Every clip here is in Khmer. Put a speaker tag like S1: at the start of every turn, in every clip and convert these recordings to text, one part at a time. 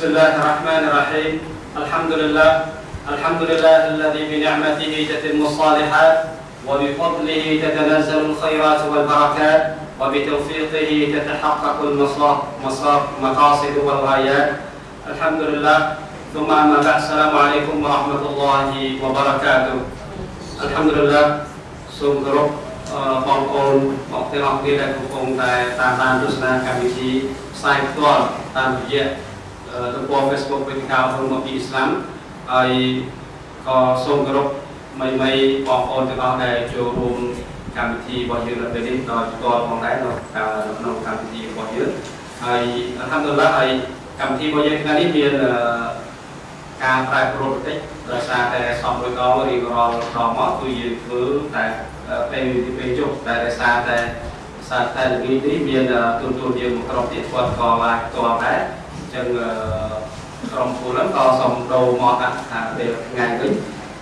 S1: بسم الله الرحمن الرحيم الحمد لله الحمد لله الذي بنعمته تتم الصالحات وبفضله تتنزل الخيرات والبركات وبتوفيقه تتحقق المقاصد والغايات الحمد لله ثم أما بعد السلام عليكم ورحمة الله وبركاته الحمد لله សូមគោរពបងប្អូនមកទាំងអស់គ្នាដែលកំពុងតែតាមដានទស្សនាកម្មវិធីផ្សាយផ្ទាល់តាមរយៈ ទំព័រ Facebook វេទិកាអប់រំអំពីអ៊ីស្លាមហើយក៏សូមគោរពមីមីបងប្អូនទាំងអស់ដែលចូលរួមកម្មវិធីរបស់យើងនៅពេលនេះដោយផ្ទាល់ផងដែរនៅក្នុងកម្មវិធីរបស់យើងហើយអល់ហាំឌុលឡាហើយកម្មវិធីរបស់យើងថ្ងៃនេះមានការប្រែប្រួលបន្តិចដោយសារតែសំមួយកងរៀងរាល់ដងមកគឺយើងធ្វើតែពេលពេលជប់តែដោយសារតែសារតែល្ងាចនេះមានទូនទូនយើងមួយក្រុមទៀតគាត់ក៏ឡាយផ្ទាល់ដែរអញ្ចឹងក្រុមគូហ្នឹងក៏សូមដូរមកដាក់ថាពេលថ្ងៃវិញ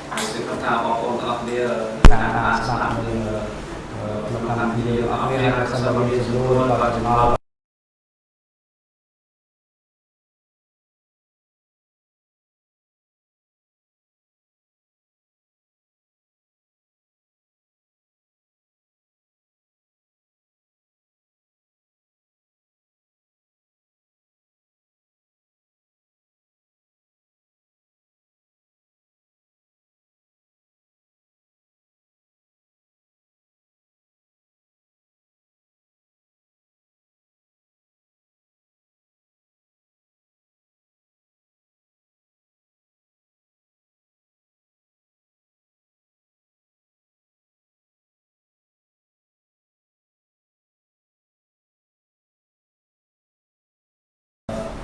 S1: ហើយគឺគាត់ថាបងប្អូនទាំងអស់គ្នាតាមដានស្ដាប់នៅក្នុងកម្មវិធីអស់គ្នាហើយសូមមានសំណួរដល់ចំណោទ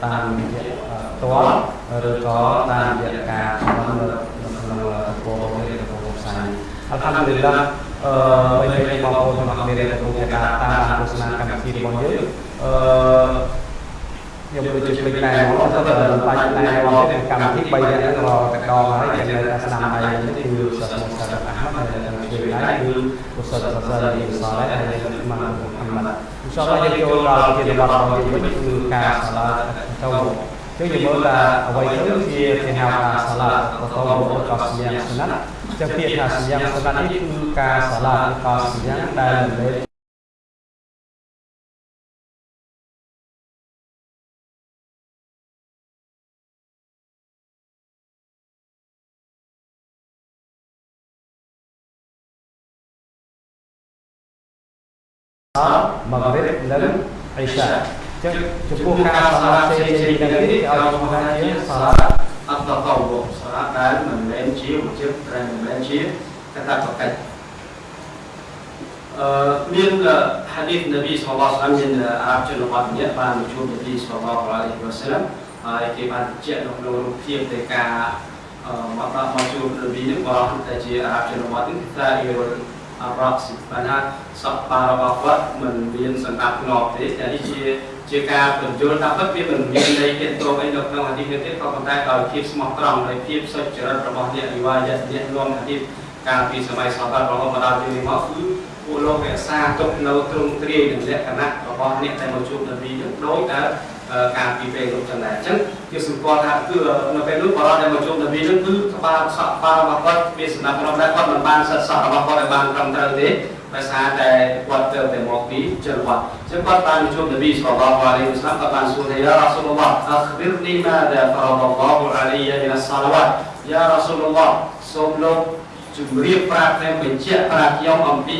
S1: តាមរយៈផ្ទាល់ឬក៏តាមរយៈការខមមិននៅក្នុងទំព័រនេះទំព័រផ្សាយអល់ហាំឌុលឡាអឺបីបីបងប្អូនទាំងអស់គ្នាដែលកំពុងតែតាមដានទស្សនាកម្មវិធីរបស់យើងអឺខ្ញុំដូចជាភ្លេចណែនាំទៅបាច់ណែនាំទៅកម្មវិធី3នាក់ហ្នឹងរកតកហើយយ៉ាងនៅតែស្ដាប់ដៃនេះគឺសិស្សមុសាអាហ្មាត់ហើយនឹងជួយដៃគឺឧស្សាហ៍សាសាអ៊ីសាឡេហើយនឹងម៉ាន់មូហាម៉ាត់អ៊ីនសាអល់ឡោះយើងចូលដល់ជាបទរបស់យើងវិញគឺការសាឡាទៅចឹងយើងមើលថាអ្វីទៅជាគេហៅថាសាឡាទៅទៅក៏សម្យ៉ាងស្នាត់ចឹងពាក្យថាសម្យ៉ាងស្នាត់នេះគឺការសាឡាក៏សម្យ៉ាង ដែលលេម៉ាហ្រិបនិងអ៊ីសាចឹងចំពោះការសាឡាផ្សេងផ្សេងទាំងនេះគេឲ្យឈ្មោះថាជាសាឡាអត្តកោវសាឡាដែលមិនមែនជាវជិបតែមិនមែនជាកតាបកិច្ចអឺមានហាឌីសនប៊ីសល្លឡោះអាឡៃហ៊ីវ៉ាសល្លាមមានអារ៉ាប់ជនបទម្នាក់បានជួបនប៊ីសល្លឡោះអាឡៃហ៊ីវ៉ាសល្លាមហើយគេបានបញ្ជាក់នៅក្នុងរូបភាពនៃការមកដល់មកជួបនប៊ីនេះបរោះតែជាអារ៉ាប់ជនបទនេះតែអ៊ីរ៉ុល អរ៉ាប់ស៊ីបានថាសពបារបស់គាត់មិនមានសន្តាប់ធ្នាប់ទេតែនេះជាជាការបញ្យល់ថាពិតវាមិនមានន័យទៀតតងអីនៅក្នុងហាឌីសនេះទេក៏ប៉ុន្តែដោយភាពស្មោះត្រង់ដោយភាពសុចរិតរបស់អ្នកវិវាយៈអ្នកនាំហាឌីសកាលពីសម័យសាហាបរហូតមកដល់ពេលនេះមកគឺពួកលោករក្សាទុកនៅទ្រង់ទ្រាយនឹងលក្ខណៈរបស់អ្នកដែលមកជួបនប៊ីនឹងដោយតែ ការពីពេលនោះចឹងដែរអញ្ចឹងជាសម្គាល់ថាគឺនៅពេលនោះបរិបទដែលមកជួបនប៊ីនឹងគឺក្បាលសក់ក្បាលរបស់គាត់មានសំណាក់ក្នុងដែរគាត់មិនបានសិតសក់របស់គាត់ឲ្យបានត្រឹមត្រូវទេដោយសារតែគាត់ទៅតែមកពីចលវត្តអញ្ចឹងគាត់បានជួបនប៊ីសល្លឡោះអាឡៃហ៊ីវ៉ាសល្លាមគាត់បានសួរថាយ៉ារ៉ាស៊ូលឡោះអខបិរនីម៉ាដាហ្វរ៉ាឡឡោះអាឡៃយមីនសាឡាវ៉ាត់យ៉ារ៉ាស៊ូលឡោះសូមលោកជំរាបប្រាប់ខ្ញុំបញ្ជាក់ប្រាប់ខ្ញុំអំពី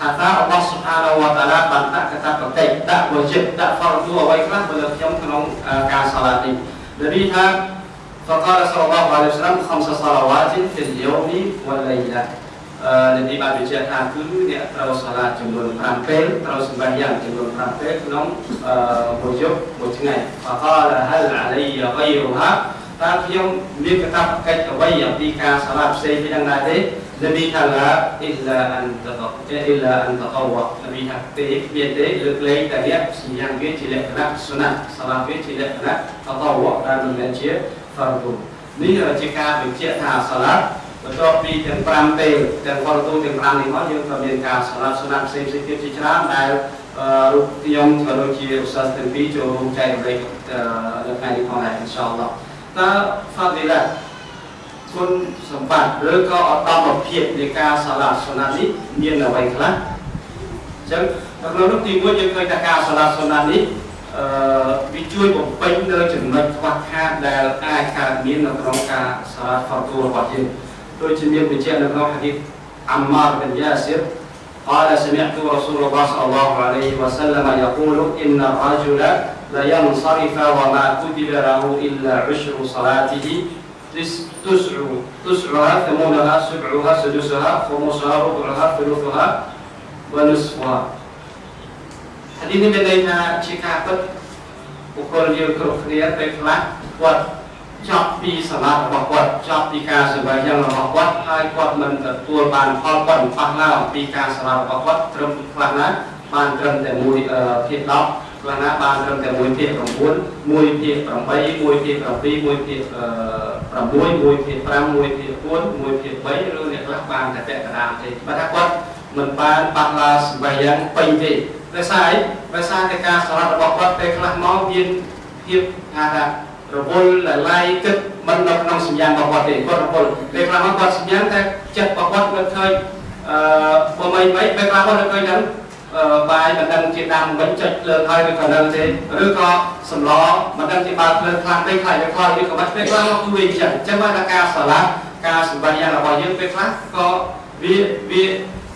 S1: ថាតើរបស់សុខារវតាឡាបានដាក់កតាបតិដាក់វជិតដាក់ផលយូអ្វីខ្លះទៅលើខ្ញុំក្នុងការសាឡានេះដែលនេះថាហ្វការសល្លាហ៍អាឡៃហ៊ីវសល្លាម5សាឡាវ៉ាទីនហ្វីលយូមីវ៉ាលៃឡាអឺនេះបានបញ្ជាក់ថាគឺអ្នកត្រូវសាឡាចំនួន5ពេលត្រូវសម្បាយ៉ាងចំនួន5ពេលក្នុងអឺមួយយប់មួយថ្ងៃហ្វការហលអាឡៃហ្គៃរូហាតើខ្ញុំមានកតាបកិច្ចអ្វីអំពីការសាឡាផ្សេងពីនឹងដែរទេ នប៊ីថាឡាអ៊ីឡាអានតតអ៊ីឡាអានតតវ៉នប៊ីថាទេមានទេលើកលែងតែអ្នកសម្យ៉ាងវាជាលក្ខណៈសុណាសាឡាវាជាលក្ខណៈតតវ៉ដែលមិនមែនជា fardu នេះជាការបញ្ជាក់ថាសាឡាបន្ទាប់ពីទាំង5ពេលទាំង fardu ទាំង5នេះមកយើងក៏មានការសាឡាសុណាផ្សេងផ្សេងទៀតជាច្រើនដែលរូបខ្ញុំក៏ដូចជាឧស្សាហ៍ទាំងពីរចូលរួមចែករំលែកនៅថ្ងៃនេះផងដែរអ៊ីនសាអល់ឡោះតើ fadilah គុណសម្បត្តិឬក៏អត្តមភាពនៃការសាឡាសុណានេះមានអ្វីខ្លះអញ្ចឹងក្នុងនោះទីមួយយើងឃើញថាការសាឡាសុណានេះអឺវាជួយបំពេញនៅចំណុចខ្វះខាតដែលអាចកើតមាននៅក្នុងការសាឡាហ្វាទូរបស់យើងដូចជាមានបញ្ជាក់នៅក្នុងហាឌីសអាម៉ារបិនយ៉ាស៊ីរ قال سمعت رسول الله صلى الله عليه وسلم يقول إن الرجل لينصرف وما كتب له إلا عشر صلاته تسع تسعها ثمونها سبعها سدسها خمسها ربعها ثلثها ونصفها ហាឌីសនេះមានន័យថាជាការពិតបុគ្គលយើងគ្រប់គ្នាពេលខ្លះគាត់ចប់ពីសម្បត្តិរបស់គាត់ចប់ពីការសម្បាយ៉ាងរបស់គាត់ហើយគាត់មិនទទួលបានផលគាត់មិនប៉ះឡើយអំពីការសម្បត្តិរបស់គាត់ត្រឹមខ្លះណាបានត្រឹមតែមួយភាគ10 ខ្លះណាបានត្រឹមតែមួយភាគ9មួយភាគ8មួយភាគ7មួយភាគ6មួយភាគ5មួយភាគ4មួយភាគ3ឬអ្នកខ្លះបានតែពាក់កណ្ដាលទេបើថាគាត់មិនបានប៉ះឡើយសម្បាយ៉ាងពេញទេដោយសារអីដោយសារតែការសម្បត្តិរបស់គាត់ពេលខ្លះមកមានភាពថាថារវល់លលៃគិតមិននៅក្នុងសញ្ញារបស់គាត់ទេគាត់រវល់ពេលខ្លះមកគាត់សញ្ញាតែចិត្តរបស់គាត់គាត់ឃើញអឺបើមិនមិនពេលខ្លះគាត់ឃើញហ្នឹងអឺ បាយមិនដឹងជាដាំវិញចុចលើហើយឬក៏នៅទេឬក៏សម្លមិនដឹងជាបើកលើខ្លាំងពេកខ្លាចវាខ្លោចឬក៏មិនពេលខ្លះមកគឺវាអញ្ចឹងអញ្ចឹងមកថាការស្រឡាក់ការសម្បត្តិយ៉ាងរបស់យើងពេលខ្លះក៏វាវា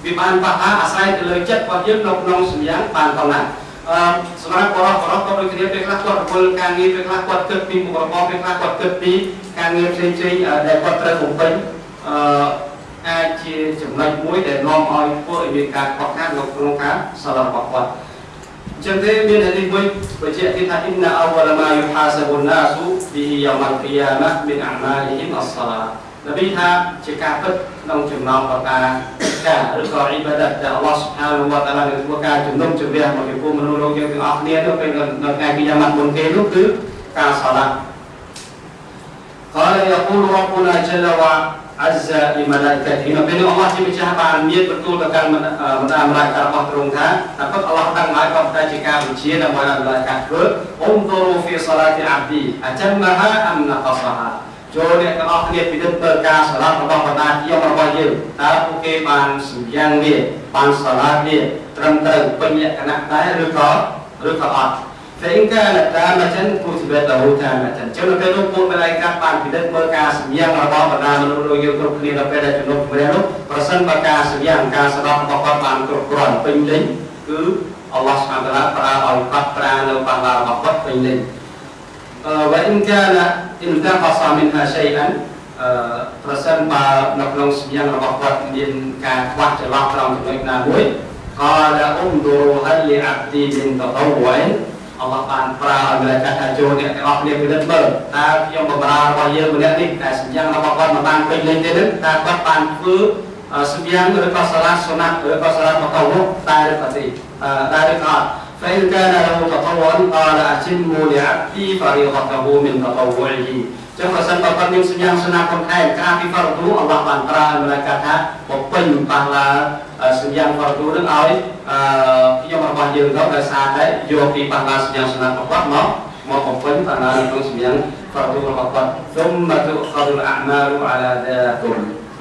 S1: វាបានប៉ះហាអាស្រ័យទៅលើចិត្តរបស់យើងនៅក្នុងសញ្ញាបានប៉ុណ្ណាអឺសម្រាប់បរិបទបរិបទក៏ដូចគ្នាពេលខ្លះគាត់រវល់ការងារពេលខ្លះគាត់គិតពីមុខរបរពេលខ្លះគាត់គិតពីការងារផ្សេងផ្សេងដែលគាត់ត្រូវបំពេញអឺ អាចជាចំណុចមួយដែលនាំឲ្យធ្វើឲ្យមានការខ្វះខាតនៅក្នុងការសាឡរបស់គាត់អញ្ចឹងទេមានហេតុមួយបញ្ជាក់ទៀតថា inna awwala ma yuhasabu an-nasu bihi yawm al-qiyamah min a'malihim as-salat នប៊ីថាជាការពិតក្នុងចំណោមប្រការការឬក៏អ៊ីបាដាតដែលអល់ឡោះស៊ុបហានវតាឡានឹងធ្វើការជំនុំជម្រះមកពីពួកមនុស្សលោកយើងទាំងអស់គ្នានោះពេលនៅថ្ងៃគីយ៉ាម៉ាត់មុនគេនោះគឺការសាឡា قال يقول ربنا جل អិសអ៊ីម៉ាឡាកាទីនៅពេលនោះអល់ឡោះជាម្ចាស់បានមានបន្ទូលទៅកាន់បណ្ដាមឡាយការបស់ទ្រង់ថាតែពិតអល់ឡោះដឹងហើយក៏តែជាការបញ្ជាដើម្បីឲ្យមឡាយកាធ្វើអ៊ុំទូរូហ្វីសាឡាទីអាប់ទីអចឹងមហាអមណាកសាហាចូលអ្នកទាំងអស់គ្នាពិនិត្យមើលការសាឡាត់របស់បណ្ដាជារបស់យើងតើពួកគេបានសម្យ៉ាងនេះបានសាឡាត់នេះត្រឹមត្រូវពេញលក្ខណៈដែរឬក៏ឬក៏អត់ فإن كانت تامة كتبت له تامة ចឹងនៅពេលនោះពួកមលាយកាបានពិនិត្យមើលការសម្យ៉ាងរបស់បណ្ដាមនុស្សយើងគ្រប់គ្នានៅពេលដែលជំនុំជម្រះនោះប្រសិនបើការសម្យ៉ាងការស្ដាប់របស់គាត់បានគ្រប់គ្រាន់ពេញលេញគឺអល់ឡោះស្មាតាឡាប្រើឲ្យគាត់ប្រានៅបាឡារបស់គាត់ពេញលេញ وإن كان انتقص منها شيئا ប្រសិនបើនៅក្នុងសម្ញាំរបស់គាត់មានការខ្វះចន្លោះត្រង់ចំណុចណាមួយ قال انظروا هل لعبدي من تطوع អ ល់ឡោះបានប្រើឲ្យម្លេចថាចូលអ្នកទាំងអស់គ្នាពិនិត្យមើលតើខ្ញុំបម្រើរបស់យើងម្នាក់នេះតែសម្ញាំរបស់គាត់មិនបានពេញលេញទេនឹងតើគាត់បានធ្វើសម្ញាំឬក៏សាឡាសុណាត់ឬក៏សាឡាបតោតែឬក៏ទេតែឬក៏អត់ فإن كان له تطوع قال أتموا لعبدي فريضته من تطوعه ចឹងប្រសិនបើគាត់មានសញ្ញាសនាកំខែក្រៅពីផលគ្រូអល់ឡោះបានប្រើម្លេះកាថាបំពេញបាសឡាសញ្ញាផលគ្រូនឹងឲ្យខ្ញុំរបស់យើងទៅដោយសារតែយកពីបាសឡាសញ្ញាសនារបស់គាត់មកមកបំពេញបាសឡាក្នុងសញ្ញាផលគ្រូរបស់គាត់ទុំមកទុខលអាម៉ាលអាឡាដាទុំ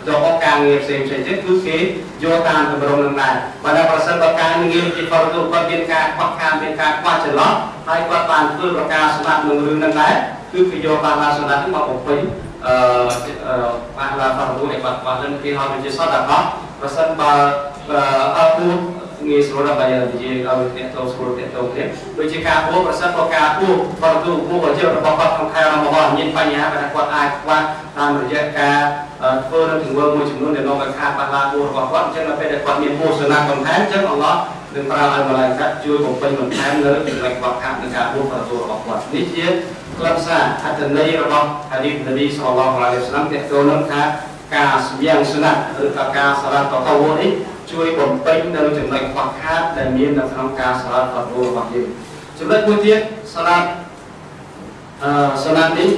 S1: ចូលការងារផ្សេងផ្សេងទៀតគឺគេយកតាមតម្រងនឹងដែរបើតែប្រសិនបើការងារជាផលគ្រូគាត់មានការខ្វះខាតមានការខ្វះចន្លោះហើយគាត់បានធ្វើប្រការស្មាត់នឹងរឿងនឹងដែរ គឺគេយកបានឡាសម្រាប់នេះមកបំពេញអឺបានឡាបរិទូឲ្យគាត់បាននឹងគេហៅថាជាសតដល់ប្រសិនបើអត់ពួតងាយស្រួលដើម្បីនិយាយឲ្យអ្នកទៅស្រួលអ្នកទៅគ្នាដូចជាការពោប្រសិនបើការពោបរិទូពោរបស់យើងរបស់គាត់ក្នុងខែរ៉ាម៉ាដនមានបញ្ហាដែលគាត់អាចខ្វះតាមរយៈការធ្វើនៅទង្វើមួយចំនួនដែលនាំឲ្យខាតបាត់ឡាពោរបស់គាត់អញ្ចឹងនៅពេលដែលគាត់មានពោសនាបន្ថែមអញ្ចឹងអល់ឡោះនឹងប្រើឲ្យម្លាយកាត់ជួយបំពេញបន្ថែមនៅចំណុចខ្វះខាតនៃការពោបរិទូរបស់គាត់នេះជា ក្លឹបសារអត្ថន័យរបស់ហាឌីសនប៊ីសល្លឡោះអាឡៃហ៊ីវសឡាមទាក់ទងនឹងថាការសម្យ៉ាងសុណាត់ឬក៏ការសាឡាតតតវនេះជួយបំពេញនៅចំណុចខ្វះខាតដែលមាននៅក្នុងការសាឡាតតតវរបស់យើងចំណុចមួយទៀតសាឡាតអឺសាឡាតនេះ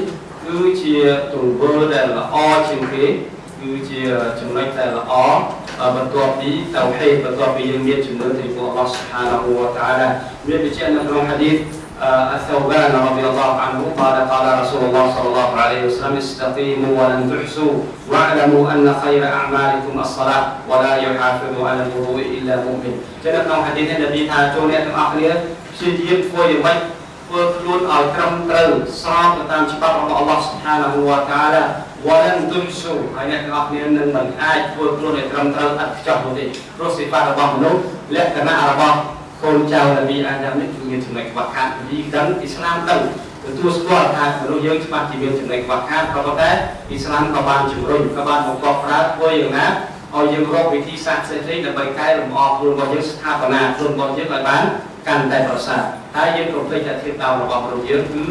S1: គឺជាទង្វើដែលល្អជាងគេវគឺជាចំណុចដែលល្អបន្ទាប់ពីតៅហេតបន្ទាប់ពីយើងមានជំនឿទៅព្រះអល់ឡោះស៊ុបហានាហ៊ូវតាឡាមានបញ្ជាក់នៅក្នុងហាឌីស الثوبان رضي الله عنه قال قال رسول الله صلى الله عليه وسلم استقيموا ولن تحسوا واعلموا ان خير اعمالكم الصلاه ولا يحافظ على الوضوء الا مؤمن ចឹងនៅក្នុងហាឌីសនេះនប៊ីថាចូលអ្នកទាំងអស់គ្នាព្យាយាមធ្វើយ៉ាងម៉េចធ្វើខ្លួនឲ្យត្រឹមត្រូវស្របទៅតាមច្បាប់របស់អល់ឡោះស៊ុបហានាហ៊ូវតាឡាវ៉ាលនទុនស៊ូហើយអ្នកទាំងអស់គ្នានឹងមិនអាចធ្វើខ្លួនឲ្យត្រឹមត្រូវឥតខ្ចោះនោះទេព្រោះសិផារបស់មនុស្សលក្ខណៈរបស់ កូនចៅនប៊ីអាដាមនេះគឺមានចំណុចខ្វះខាតនប៊ីដឹងអ៊ីស្លាមដឹងទទួលស្គាល់ថាមនុស្សយើងច្បាស់ជាមានចំណុចខ្វះខាតក៏ប៉ុន្តែអ៊ីស្លាមក៏បានជំរុញក៏បានបង្កប់ប្រើធ្វើយ៉ាងណាឲ្យយើងរកវិធីសាស្ត្រផ្សេងៗដើម្បីកែលម្អខ្លួនរបស់យើងស្ថាបនាខ្លួនរបស់យើងឲ្យបានកាន់តែប្រសើរហើយយើងកុំភ្លេចថាធៀបតាមរបស់មនុស្សយើងគឺ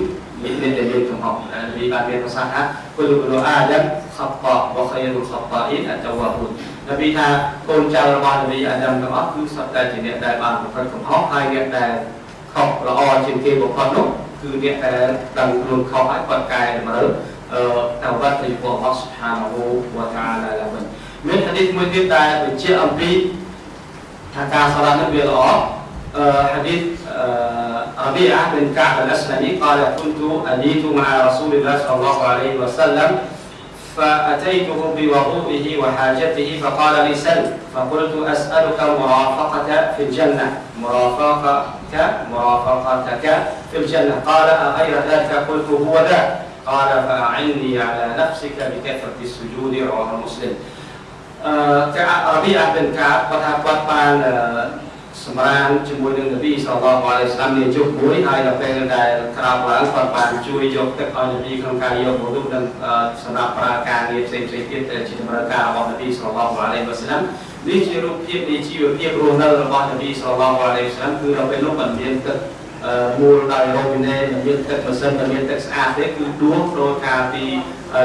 S1: មានមានតែមានកំហុសនិយាយបានមានប្រសាសន៍ថាគុលគុលអាដាមខបបវខៃរុលខបអ៊ីនអតវ៉ាហ៊ុន នប៊ីថាកូនចៅរបស់នប៊ីអាដាមទាំងអស់គឺសុទ្ធតែជាអ្នកដែលបានប្រព្រឹត្តកំហុសហើយអ្នកដែលខុសល្អជាងគេបំផុតនោះគឺអ្នកដែលដឹងខ្លួនខុសហើយគាត់កែតម្រូវអឺតវ៉ាទៅព្រះអល់ឡោះស៊ុបហានាហ៊ូវតាអាឡាឡើងវិញមានហាឌីសមួយទៀតដែលបញ្ជាក់អំពីថាការសាឡានេះវាល្អ حديث ربيعة بن كعب الأسلمي قال كنت أبيت مع رسول الله صلى الله عليه وسلم فأتيته بوضوئه وحاجته فقال لي سل فقلت أسألك مرافقة في الجنة. مرافقتك مرافقتك في الجنة. قال أغير ذلك؟ قلت هو ذا. قال فأعني على نفسك بكثرة السجود رواه مسلم. ربيعة بن كعب قد សម្រានជាមួយនឹងនប៊ីសល្លឡោះអាឡៃសាឡាមនាយុគមួយហើយដល់ពេលដែលក្រោកឡើងគាត់បានជួយយកទឹកឲ្យនប៊ីក្នុងការយកវុឌូនិងសម្រាប់ប្រើការងារផ្សេងៗទៀតជាតម្រូវការរបស់នប៊ីសល្លឡោះអាឡៃសាឡាមនេះជារូបភាពនៃជីវភាពរស់នៅរបស់នប៊ីសល្លឡោះអាឡៃសាឡាមគឺដល់ពេលនោះមិនមានទឹកមូលដោយរ៉ូប៊ីណេមិនមានទឹកម៉ាស៊ីនមិនមានទឹកស្អាតទេគឺដួសដោយការពី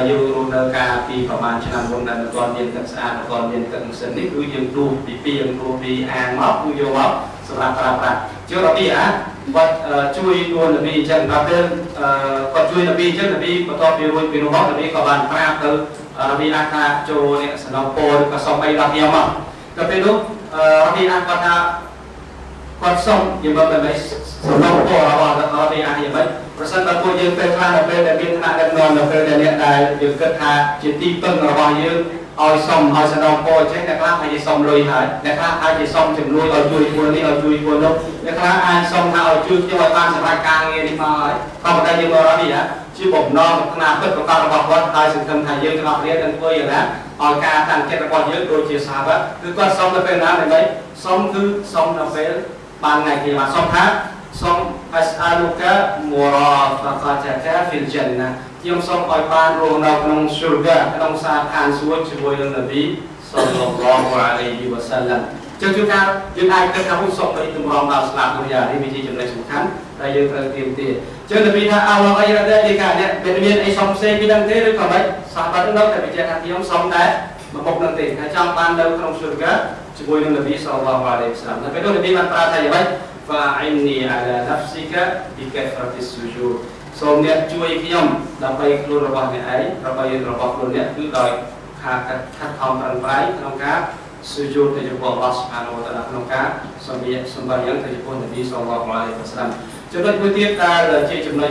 S1: យើងរស់នៅការពីប្រហែលឆ្នាំមុនដែលមិនទាន់មានទឹកស្អាតមិនទាន់មានទឹកម៉ាស៊ីននេះគឺយើងដួសពីពីយើងដួសពីអាងមកគឺយកមកសម្រាប់ប្រើប្រាស់ជារបៀបអាគាត់ជួយនួននប៊ីអញ្ចឹងដល់ពេលគាត់ជួយនប៊ីអញ្ចឹងនប៊ីបន្ទាប់ពីរួចពីនោះមកនប៊ីក៏បានប្រាប់ទៅរបៀបអាថាចូលនេះសំណពោឬក៏សុំអីដល់ខ្ញុំមកដល់ពេលនោះរបៀបអាគាត់ថា គាត់សុំនិយាយមកបែបសំណពោរបស់របៀបអាយ៉ាងម៉េចប្រសិនបើពួកយើងពេលខ្លះនៅពេលដែលមានថ្នាក់ដឹកនាំនៅពេលដែលអ្នកដែលយើងគិតថាជាទីពឹងរបស់យើងឲ្យសុំឲ្យសនំពោអញ្ចឹងអ្នកខ្លះអាចសុំលុយហើយអ្នកខ្លះអាចសុំជំនួយឲ្យជួយពលនេះឲ្យជួយពលនោះអ្នកខ្លះអាចសុំថាឲ្យជួយខ្ញុំឲ្យបានសម្រាប់ការងារនេះមកហើយក៏ប៉ុន្តែយើងមកនេះជាបំណងផ្នែកពិតប្រកបរបស់គាត់ហើយសង្ឃឹមថាយើងទាំងអស់គ្នានឹងធ្វើយ៉ាងណាឲ្យការតាំងចិត្តរបស់យើងដូចជាសាវកគឺគាត់សុំទៅពេលណាដើម្បីសុំគឺសុំនៅពេល បានថ្ងៃគេបានសុំថាសូមអស្អាលូកាមូរ៉ាហ្វាកាតាកាហ្វីលជន្ណាខ្ញុំសូមឲ្យបានរស់នៅក្នុងស៊ុរហ្កាក្នុងសាឋានសួគ៌ជាមួយនឹងនប៊ីសល្លឡោះអាឡៃហ៊ីវ៉ាសាឡាំចឹងជួនកាលយើងអាចគិតថាហូសុំទៅទម្រាំដល់ស្លាប់មួយយ៉ាងនេះវាជាចំណុចសំខាន់ដែលយើងត្រូវទៀមទាចឹងនប៊ីថាអល់ឡោះអីរ៉ាដែរនេះកាអ្នកមានមានអីសុំផ្សេងពីនឹងទេឬក៏មិនសាបាត់នៅតែបញ្ជាក់ថាខ្ញុំសុំតែមកមុខនឹងទេហើយចង់បាននៅក្នុងស៊ុរហ្កា ជាមួយនឹងនប៊ីសល្លឡោះអាឡៃហ៊ីវ៉ាសាឡាំតែពេលនោះនប៊ីបានប្រាប់ថាយ៉ាងម៉េច فعني على نفسك بكثرة السجود សូមអ្នកជួយខ្ញុំដើម្បីខ្លួនរបស់អ្នកឯងដើម្បីរបស់ខ្លួនអ្នកគឺដោយការខិតខំប្រឹងប្រែងក្នុងការសុយោទៅចំពោះអល់ឡោះសុបហានវតាឡាក្នុងការសម្ភារសម្ភារយ៉ាងទៅចំពោះនប៊ីសល្លឡោះអាឡៃហ៊ីវ៉ាសឡាមចំណុចមួយទៀតដែលជាចំណុច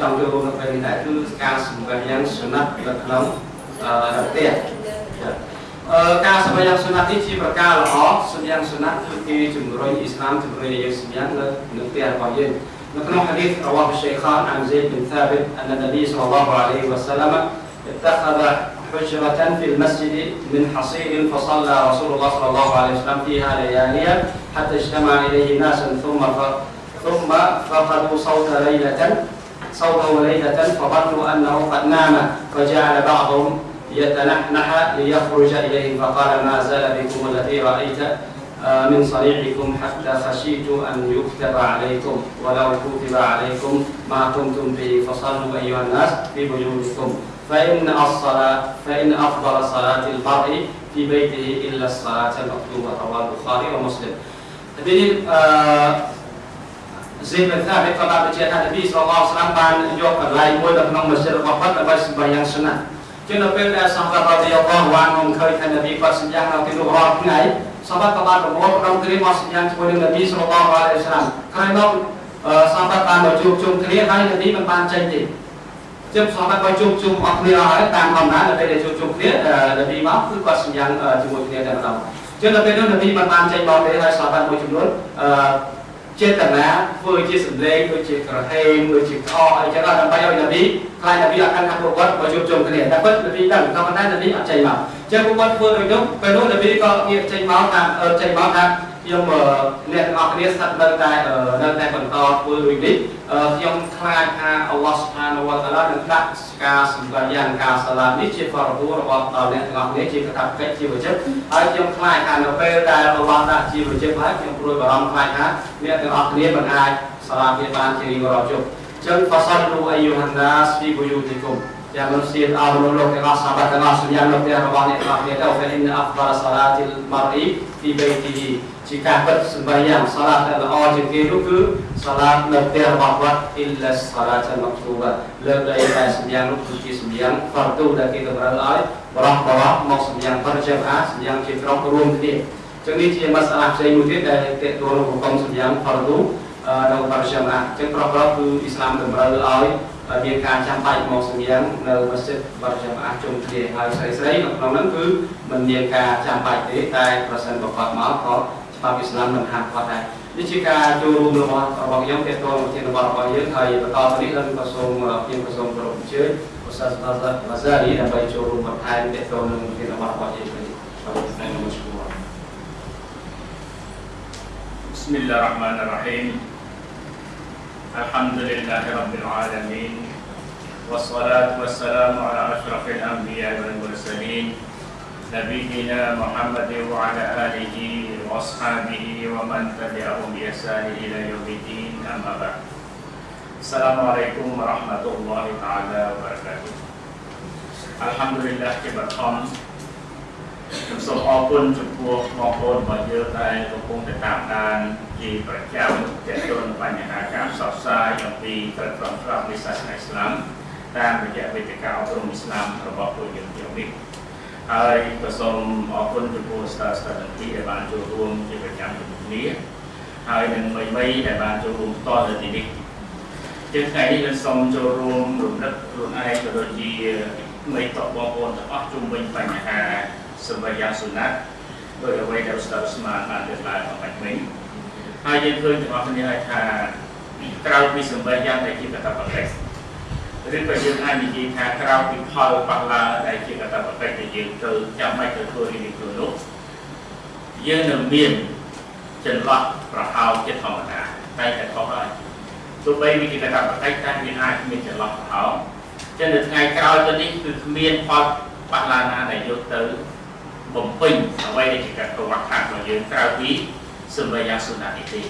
S1: ចង់ចូលរួមនៅពេលនេះដែរគឺការសម្ភារយ៉ាងសុណាត់នៅក្នុងផ្ទះ ការសម្ភារយ៉ាងសុណាត់នេះជាប្រការល្អសម្ភារយ៉ាងសុណាត់គឺគេជំរុញអ៊ីស្លាមជំរុញយើងសម្ភារនៅនៅផ្ទះរបស់យើង نحن حديث رواه الشيخان عن زيد بن ثابت أن النبي صلى الله عليه وسلم اتخذ حجرة في المسجد من حصير فصلى رسول الله صلى الله عليه وسلم فيها لياليا حتى اجتمع إليه ناس ثم ثم فقدوا صوت ليلة صوته ليلة فظنوا أنه قد نام فجعل بعضهم يتنحنح ليخرج إليه فقال ما زال بكم الذي رأيت من صنيعكم حتى خشيت أن يكتب عليكم ولو كتب عليكم ما كنتم به فصلوا أيها الناس في بيوتكم فإن الصلاة فإن أفضل صلاة المرء في بيته إلا الصلاة المكتوبة رواه البخاري ومسلم. Jadi Zaid bin Thabit ក៏បានបញ្ជាក់ថានប៊ីសល្លឡោះស្លាមបានយកកន្លែងមួយនៅក្នុងមស្ជីដរបស់គាត់ដើម្បីសម្បាយ៉ាងសុណាត់ ចឹងនៅពេលដែលសម្បត្តិរបស់អល់ឡោះបានមកឃើញថានប៊ីគាត់សញ្ញានៅទីនោះរាល់ថ្ងៃសម្បត្តិក៏បានប្រមូលផ្ដុំគ្នាមកសញ្ញាជាមួយនឹងនប៊ីសល្លឡោះអាឡៃហ៊ីវសាឡាមក្រោយមកសម្បត្តិបានមកជួបជុំគ្នាហើយនប៊ីមិនបានចេញទេចឹងសម្បត្តិក៏ជួបជុំអស់គ្នាហើយតាមធម្មតានៅពេលដែលជួបជុំគ្នានប៊ីមកគឺគាត់សញ្ញាជាមួយគ្នាតែម្ដងចឹងនៅពេលនោះនប៊ីមិនបានចេញមកទេហើយសម្បត្តិមួយចំនួនអឺ ចេតនាធ្វើជាសម្លេងដូចជាក្រហេមដូចជាខអីចឹងដើម្បីឲ្យនប៊ីខ្លាចនប៊ីអត់កាន់ថាពួកគាត់មកជួបជុំគ្នាតែពិតនប៊ីដឹងក៏ប៉ុន្តែនប៊ីអត់ចេញមកចឹងពួកគាត់ធ្វើដូចនោះពេលនោះនប៊ីក៏ងាកចេញមកថាចេញមកថា ខ្ញុំអ្នកទាំងអស់គ្នាស្ថិតនៅតែនៅតែបន្តធ្វើដូចនេះខ្ញុំខ្លាចថាអល់ឡោះសុផានវតាឡានឹងដាក់ការសម្បាយ៉ាងការសាឡានេះជាបរិបូររបស់ដល់អ្នកទាំងអស់គ្នាជាកតាបកិច្ចជាវិចិត្រហើយខ្ញុំខ្លាចថានៅពេលដែលអល់ឡោះដាក់ជាវិចិត្រហើយខ្ញុំព្រួយបារម្ភខ្លាចថាអ្នកទាំងអស់គ្នាមិនអាចសាឡាវាបានជារៀងរាល់ជប់ចឹង fasallu ayyuhan nas fi buyutikum យ៉ាងមនុស្សជាតិអស់មនុស្សលោកទាំងអស់សាបទាំងអស់សម្យ៉ាងនៅផ្ទះរបស់អ្នកទាំងអស់គ្នាទៅ fa inna afdal salatil mar'i fi baytihi ជាការពិតសម្បយ៉ាងសាឡាដែលល្អជាងគេនោះគឺសាឡានៅផ្ទះរបស់គាត់អ៊ីលឡាសាឡាតមកទូបាលើកដីតែសម្យ៉ាងនោះគឺជាសម្យ៉ាងហ្វាទូដែលគេតម្រូវឲ្យបរោះបរោះមកសម្យ៉ាងបរិជាអាសម្យ៉ាងជាក្រុមរួមគ្នាចឹងនេះជាមសាឡាផ្សេងមួយទៀតដែលតេតួនឹងប្រកបសម្យ៉ាងហ្វាទូនៅបរិជាអាចឹងប្រកបគឺអ៊ីស្លាមតម្រូវឲ្យ មានការចាំបាច់មកសម្យ៉ាងនៅមស្ជីតបរិយាកាសជុំគ្នាហើយស្រីស្រីនៅក្នុងហ្នឹងគឺមិនមានការចាំបាច់ទេតែប្រសិនបើគាត់មកក៏ច្បាប់អ៊ីស្លាមមិនហាមគាត់ដែរនេះជាការចូលរួមរបស់របស់ខ្ញុំទាក់ទងប្រធានបទរបស់យើងហើយបន្តទៅនេះខ្ញុំក៏សូមខ្ញុំក៏សូមគោរពអញ្ជើញឧស្សាហ៍បាហ្សារីដើម្បីចូលរួមបន្ថែមទាក់ទងនឹងប្រធានបទរបស់យើងវិញសូមអរគុណ
S2: بسم الله الرحمن الرحيم الحمد لله رب العالمين والصلاة والسلام على أشرف الأنبياء والمرسلين نبينا محمد وعلى آله وأصحابه ومن تبعهم بإحسان إلى يوم الدين أما بعد. السلام عليكم ورحمة الله تعالى وبركاته. الحمد لله كبر خمس ខ្ញុំសូមអរគុណចំពោះបងប្អូនរបស់យើងដែលកំពុងតែតាមដានជាប្រចាំទាក់ទងនឹងបញ្ហាការផ្សព្វផ្សាយអំពីក្រឹតត្រង់ស្រាប់នៃសាសនាអ៊ីស្លាមតាមរយៈវេទិកាអប់រំអ៊ីស្លាមរបស់ពួកយើងជានេះហើយក៏សូមអរគុណចំពោះស្តាស្តាទាំងពីរដែលបានចូលរួមជាប្រចាំជាមួយគ្នាហើយនឹងមីមីដែលបានចូលរួមតទៅទីនេះជាថ្ងៃនេះយើងសូមចូលរួមរំលឹកខ្លួនឯងក៏ដូចជាមីតបបងប្អូនទាំងអស់ជុំវិញបញ្ហា សម្រាប់យ៉ាងសុណាត់ដោយអ្វីដែលស្ដាប់ស្មានបានលើកឡើងអំបញ្ញមិញហើយយើងឃើញទាំងអស់គ្នាហើយថាក្រៅពីសម្រាប់យ៉ាងដែលជាកតបកិច្ចឬក៏យើងអាចនិយាយថាក្រៅពីផលប៉ះឡើងដែលជាកតបកិច្ចដែលយើងត្រូវចាំបាច់ទៅធ្វើនេះខ្លួននោះយើងនឹងមានចន្លោះប្រហោចិត្តធម្មតាតែតែខុសហើយទោះបីវាជាកតបកិច្ចតែវាអាចមានចន្លោះប្រហោចឹងនៅថ្ងៃក្រោយទៅនេះគឺគ្មានផលប៉ះឡើងណាដែលយកទៅ បំពេញអ្វីដែលជាការប្រវត្តិខាងរបស់យើងក្រៅពីសម្រាប់យ៉ាងសុណានេះទេ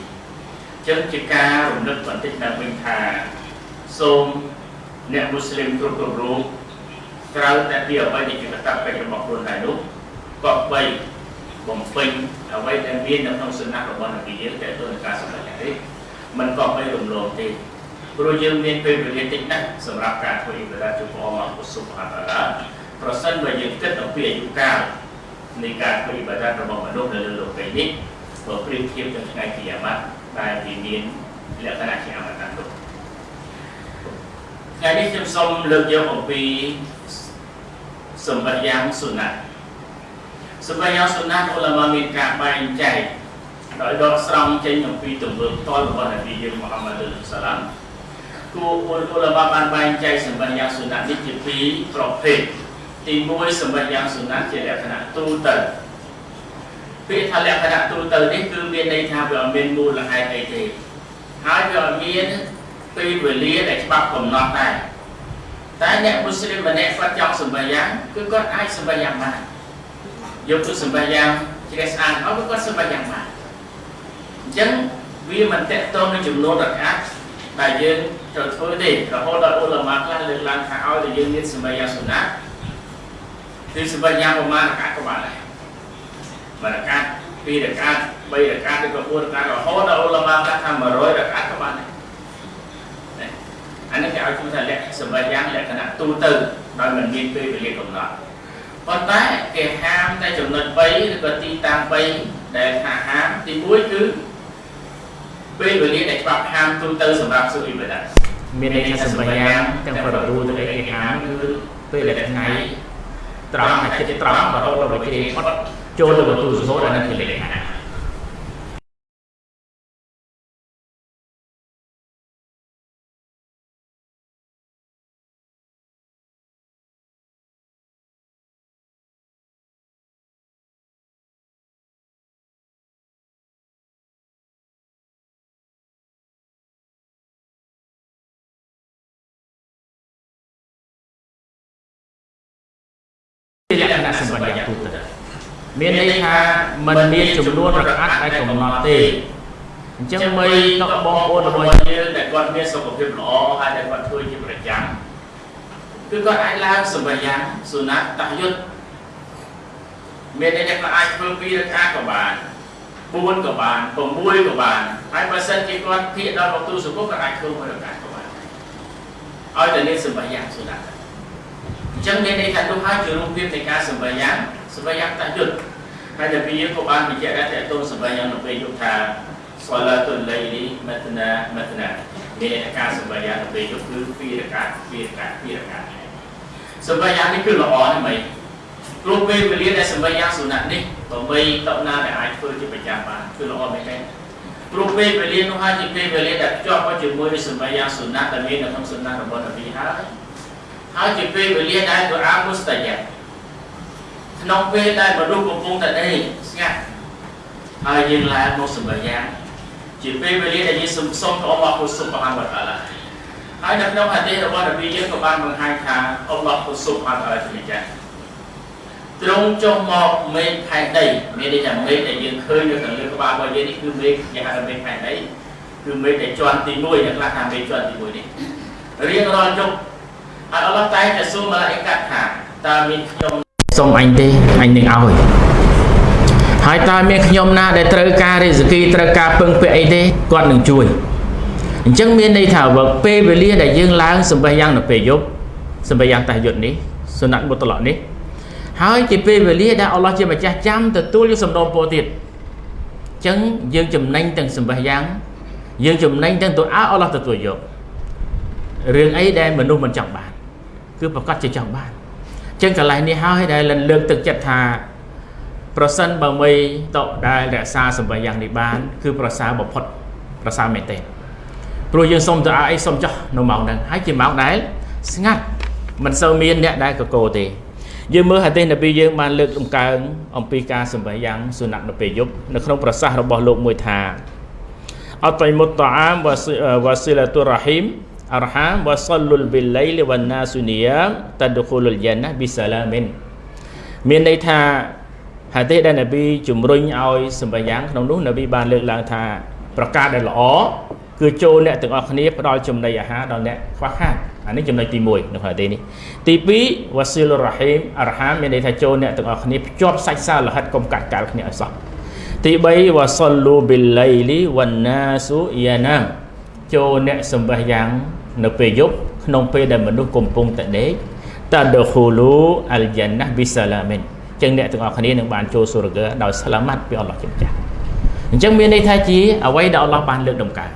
S2: ចឹងជាការរំលឹកបន្តិចដល់វិញថាសូមអ្នកមូស្លីមគ្រប់គ្រប់រូបក្រៅតែពីអ្វីដែលជាកតបកិច្ចរបស់ខ្លួនដែរនោះក៏បីបំពេញអ្វីដែលមាននៅក្នុងសុណារបស់នប៊ីយើងតែទៅនឹងការសម្រេចនេះมันក៏បីរំលងទេព្រោះយើងមានពេលវេលាតិចណាស់សម្រាប់ការធ្វើអ៊ីបាដាចំពោះអល់ឡោះស៊ុបហានតាឡាប្រសិនបើយើងគិតអំពីអាយុកាល នៃការធ្វើអ៊ីបាដារបស់មនុស្សនៅលើលោកនេះបើប្រៀបធៀបនឹងថ្ងៃគីយ៉ាម៉ាត់ដែលវាមានលក្ខណៈជាអមតៈនោះថ្ងៃនេះខ្ញុំសូមលើកយកអំពីសម្បត្តិយ៉ាងសុណាត់សម្បត្តិយ៉ាងសុណាត់អ៊ុលាម៉ាមានការបែងចែកដោយដកស្រង់ចេញអំពីទង្វើផ្ទាល់របស់នប៊ីយើងមូហាម៉ាត់សាឡាមគួរអ៊ុលាម៉ាបានបែងចែកសម្បត្តិយ៉ាងសុណាត់នេះជាពីរប្រភេទ ទី1សម្បត្តិយ៉ាងសុណាត់ជាលក្ខណៈទូទៅពាក្យថាលក្ខណៈទូទៅនេះគឺមានន័យថាវាអត់មានមូលហេតុអីទេហើយវាអត់មានពេលវេលាដែលច្បាប់កំណត់ដែរតែអ្នកមូស្លីមម្នាក់គាត់ចង់សម្បត្តិយ៉ាងគឺគាត់អាចសម្បត្តិយ៉ាងបានយកទៅសម្បត្តិយ៉ាងជ្រះស្អាតអត់គឺគាត់សម្បត្តិយ៉ាងបានអញ្ចឹងវាមិនតកតងនឹងចំនួនរកាត់ដែលយើងត្រូវធ្វើទេរហូតដល់អ៊ុលម៉ាខ្លះលើកឡើងថាឲ្យតែយើងមានសម្បត្តិយ៉ាងសុណា គឺសម្បត្តិយ៉ាងប្រមាណរកាត់ក៏បានដែរមួយរកាត់ពីររកាត់3រកាត់ឬក៏4រកាត់រហូតដល់អ៊ុលម៉ាខ្លះថា100រកាត់ក៏បានដែរ
S3: អានេះគេឲ្យឈ្មោះថាលក្ខសម្បត្តិយ៉ាងលក្ខណៈទូទៅដោយមិនមានពេលវេលាកំណត់ប៉ុន្តែគេហាមតែចំណុច3ឬក៏ទីតាំង3ដែលថាហាមទី1គឺពេលវេលាដែលច្បាប់ហាមទូទៅសម្រាប់សុអ៊ីបាដា
S2: មានន័យថាសម្បត្តិយ៉ាងទាំងប្រទូទៅគេហាមគឺពេលដែលថ្ងៃ ត្រង់អាចិតត្រង់រហូតដល់វិជ្ជាផុតចូលទៅបន្ទូសុហូតអានឹងជាលក្ខណៈ មានន័យថាมันមានចំនួនរកាត់ដែលកំណត់ទេអញ្ចឹងមីនៅបងប្អូនរបស់
S3: យើងដែលគាត់មានសុខភាពល្អហើយដែលគាត់ធ្វើជាប្រចាំគឺគាត់អាចឡើងសម្បត្តិយ៉ាងសុណាតយុទ្ធមានន័យថាគាត់អាចធ្វើពីរកាក៏បាន4ក៏បាន6ក៏បានហើយបើសិនជាគាត់ភាកដល់មកទូសុគគាត់អាចធ្វើមួយរកាក៏បានឲ្យតែមានសម្បត្តិយ៉ាងសុណាតអញ្ចឹងមានន័យថានោះហើយជារូបភាពនៃការសម្បយ៉ាង សម្បយ៉ាងតយុទ្ធហើយដែលពីយើងក៏បានបញ្ជាក់ដែរតើតូនសម្បយ៉ាងនៅពេលយប់ថាស្វឡាតុលៃលីមតនាមតនាមានការសម្បយ៉ាងនៅពេលយប់គឺពីរកាពីរកាពីរកាសម្បយ៉ាងនេះគឺល្អណាស់មិនព្រោះពេលវេលាដែលសម្បយ៉ាងសុណាត់នេះបើបីតបណាដែលអាចធ្វើជាប្រចាំបានគឺល្អមែនទេព្រោះពេលវេលានោះហើយជាពេលវេលាដែលភ្ជាប់ជាមួយនឹងសម្បយ៉ាងសុណាត់ដែលមាននៅក្នុងសុណាត់របស់នប៊ីហើយហើយជាពេលវេលាដែលទូអាមុស្តាយ៉ា ក្នុងពេលដែលមនុស្សកំពុងតែដេកស្ងាត់ហើយយើងឡើងមកសម្បយ៉ាងជាពេលវេលាដែលយើងសុំសុំព្រះអល់ឡោះហ៊ូស៊ុបហានវតាឡាហើយនៅក្នុងហាឌីសរបស់នប៊ីយើងក៏បានបង្ហាញថាអល់ឡោះហ៊ូស៊ុបហានវតាឡាជាម្ចាស់ទ្រង់ចុះមកមេឃផែនដីមានន័យថាមេឃដែលយើងឃើញនៅខាងលើក្បាលរបស់យើងនេះគឺមេឃគេហៅថាមេឃផែនដីគឺមេឃដែលជាន់ទី1អ្នកខ្លះថាមេឃជាន់ទី1នេះរៀងរាល់យប់ហើយអល់ឡោះតែងតែសួរម៉ាឡាអ៊ីកាត់ថាតើមានខ្ញុំ
S2: សុំអញទេអញនឹងឲ្យហើយតើមានខ្ញុំណាដែលត្រូវការរិសគីត្រូវការពឹងពាក់អីទេគាត់នឹងជួយអញ្ចឹងមានន័យថាវឹកពេលវេលាដែលយើងឡើងសម្បះយ៉ាងនៅពេលយប់សម្បះយ៉ាងតះយុទ្ធនេះសុណាត់មុតឡកនេះហើយជាពេលវេលាដែលអល់ឡោះជាម្ចាស់ចាំទទួលយកសំដងពោទៀតអញ្ចឹងយើងចំណេញទាំងសម្បះយ៉ាងយើងចំណេញទាំងទូអាអល់ឡោះទទួលយករឿងអីដែលមនុស្សមិនចង់បាន គឺប្រកាសជាចង់បាន ចឹងកន្លែងនេះហើយដែលលើកទឹកចិត្តថាប្រសិនបើមីតដែលរក្សាសម្បត្តិយ៉ាងនេះបាន គឺប្រសើរបំផុតប្រសើរមែនទេព្រោះយើងសុំទៅអីសុំចោះនៅម៉ោងហ្នឹងហើយជាម៉ោងដែលស្ងាត់មិនសូវមានអ្នកដែលកកោទេយើងមើលហាឌីសនប៊ីយើងបានលើកដំកើងអំពីការសម្បត្តិយ៉ាងសុណាត់នៅពេលយប់នៅក្នុងប្រសាសន៍របស់លោកមួយថាអតៃមុតតាអាមវ៉ាស៊ីឡាតុរ៉ាហ៊ីម arham wa sallul bil laili wan nasu niyam tadkhulul jannah bisalamin មានន័យថាហាឌីសដែលនប៊ីជំរុញឲ្យសម្បយ៉ាងក្នុងនោះនប៊ីបានលើកឡើងថាប្រកាសដែលល្អគឺចូលអ្នកទាំងអស់គ្នាផ្ដល់ចំណីអាហារដល់អ្នកខ្វះខាតអានេះចំណុចទី1នៅក្នុងហាឌីសនេះទី2វ៉ាស៊ីលរ៉ាហ៊ីមអរហាមមានន័យថាចូលអ្នកទាំងអស់គ្នាភ្ជាប់សាច់សាលហិតកុំកាត់កាល់គ្នាឲ្យសោះទី3វ៉ាសលូប៊ីលឡៃលីវ៉ានណាស៊ូយ៉ាណាមចូលអ្នកសម្បះយ៉ាង នៅពេលយប់ក្នុងពេលដែលមនុស្សកំពុងតែដេកតាដខូលូអលយ៉ាណាប៊ីសាឡាមីនចឹងអ្នកទាំងអស់គ្នានឹងបានចូលសូរហ្គើដោយស្លាម៉ាត់ពីអល់ឡោះជាម្ចាស់អញ្ចឹងមានន័យថាជាអ្វីដែលអល់ឡោះបានលើកដំកើង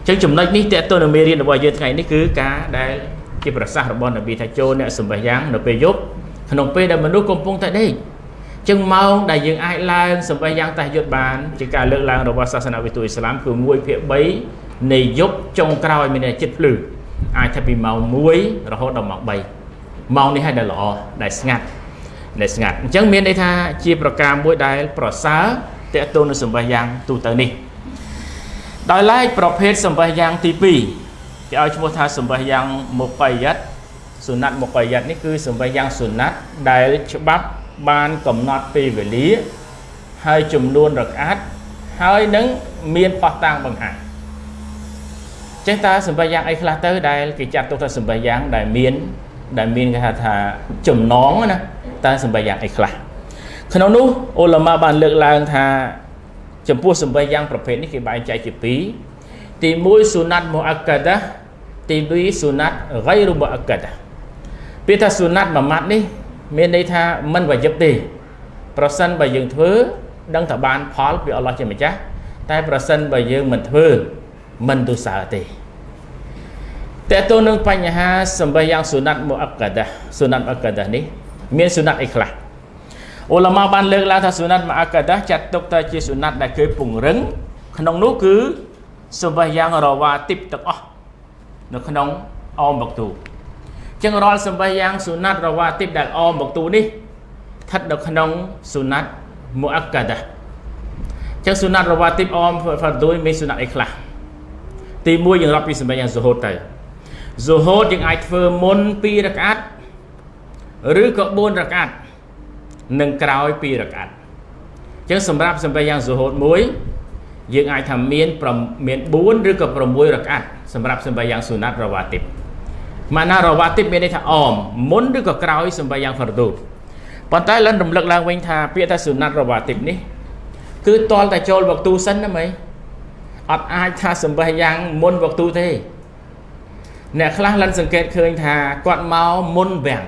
S2: អញ្ចឹងចំណុចនេះតើតើនៅមេរៀនរបស់យើងថ្ងៃនេះគឺការដែលជាប្រសាសន៍របស់នប៊ីថាចូលអ្នកសម្បះយ៉ាងនៅពេលយប់ក្នុងពេលដែលមនុស្សកំពុងតែដេកចឹងម៉ោងដែលយើងអាចឡើងសម្បះយ៉ាងតះយុទ្ធបានជាការលើកឡើងរបស់សាសនាវិទូអ៊ីស្លាមគឺ1ភាគ3 នៃយប់ចុងក្រោយមានចិត្តភ្លឺអាចថាពីម៉ោង1រហូតដល់ម៉ោង3ម៉ោងនេះហើយដែលល្អដែលស្ងាត់ដែលស្ងាត់អញ្ចឹងមានន័យថាជាប្រការមួយដែលប្រសើរតេតូននឹងសម្បះយ៉ាងទូទៅនេះដោយឡែកប្រភេទសម្បះយ៉ាងទី2គេឲ្យឈ្មោះថាសម្បះយ៉ាងមុបយ៉ាត់សុណាត់មុបយ៉ាត់នេះគឺសម្បះយ៉ាងសុណាត់ដែលច្បាប់បានកំណត់ពេលវេលាហើយចំនួនរកាត់ហើយនឹងមានផោះតាំងបង្ហាញ ចឹងតើសម្បត្តិយ៉ាងអីខ្លះទៅដែលគេចាត់ទុកថាសម្បត្តិយ៉ាងដែលមានដែលមានគេហៅថាចំណងណាតើសម្បត្តិយ៉ាងអីខ្លះក្នុងនោះអ៊ុលម៉ាបានលើកឡើងថាចំពោះសម្បត្តិយ៉ាងប្រភេទនេះគេបែងចែកជាពីរទី1ស៊ូណាត់មូអាកាដាទី2សុណាត់ ghairu muakkad ពាក្យថាសុណាត់មួយម៉ាត់នេះមានន័យថាមិនវយឹបទេប្រសិនបើយើងធ្វើដឹងថាបានផលពីអល់ឡោះជាម្ចាស់តែប្រសិនបើយើងមិនធ្វើ មិនទុសើទេតើតើនឹងបញ្ហាសម្បះយ៉ាងសុណាត់មុអក្កដាសុណាត់អក្កដានេះមានសុណាត់អីខ្លះអ៊ូឡាម៉ាបានលើកឡើងថាសុណាត់មុអក្កដាចាត់ទុកថាជាសុណាត់ដែលគេពង្រឹងក្នុងនោះគឺសម្បះយ៉ាងរវ៉ាទីបទាំងអស់នៅក្នុងអមបកទូចឹងរាល់សម្បះយ៉ាងសុណាត់រវ៉ាទីបដែលអមបកទូនេះស្ថិតនៅក្នុងសុណាត់មុអក្កដាចឹងសុណាត់រវ៉ាទីបអមហ្វាឌូមានសុណាត់អីខ្លះ ទី1យើងរាប់ពីសម្បះយ៉ាងសូហូតទៅសូហូតយើងអាចធ្វើមុន2រកាត់ឬក៏4រកាត់និងក្រោយ2រកាត់អញ្ចឹងសម្រាប់សម្បះយ៉ាងសូហូតមួយយើងអាចថាមានមាន4ឬក៏6រកាត់សម្រាប់សម្បះយ៉ាងស៊ូណាត់រវ៉ាទីបម៉ាណារវ៉ាទីបមានន័យថាអមមុនឬក៏ក្រោយសម្បះយ៉ាងហ្វារឌូប៉ុន្តែលិនរំលឹកឡើងវិញថាពាក្យថាស៊ូណាត់រវ៉ាទីបនេះគឺតលតែចូលវកទូសិនណាមី អត់អាចថាសម្បះយ៉ាងមុនវកទូទេអ្នកខ្លះលិនសង្កេតឃើញថាគាត់មកមុនវាំង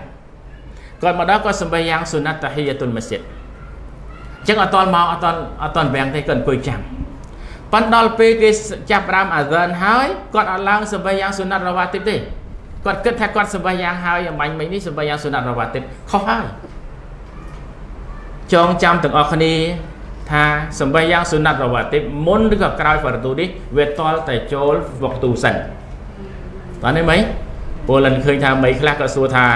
S2: គាត់មកដល់គាត់សម្បះយ៉ាងសុណាត់តាហ៊ីយតុលម៉ាស៊ីតអញ្ចឹងអត់តមកអត់តអត់តវាំងទេគាត់អង្គុយចាំប៉ុន្តែដល់ពេលគេចាប់រាមអាហ្សានហើយគាត់អត់ឡើងសម្បះយ៉ាងសុណាត់រវ៉ាទីបទេគាត់គិតថាគាត់សម្បះយ៉ាងហើយអំបញ្ញមិញនេះសម្បះយ៉ាងសុណាត់រវ៉ាទីបខុសហើយចងចាំទាំងអស់គ្នា ថាសម្បះយ៉ាងសុណាត់រវ៉ាទីបមុនឬក៏ក្រោយហ្វារទូនេះវាតល់តែចូលវកទូសិនបានទេមីពលលិនឃើញថាមីខ្លះក៏សួរថា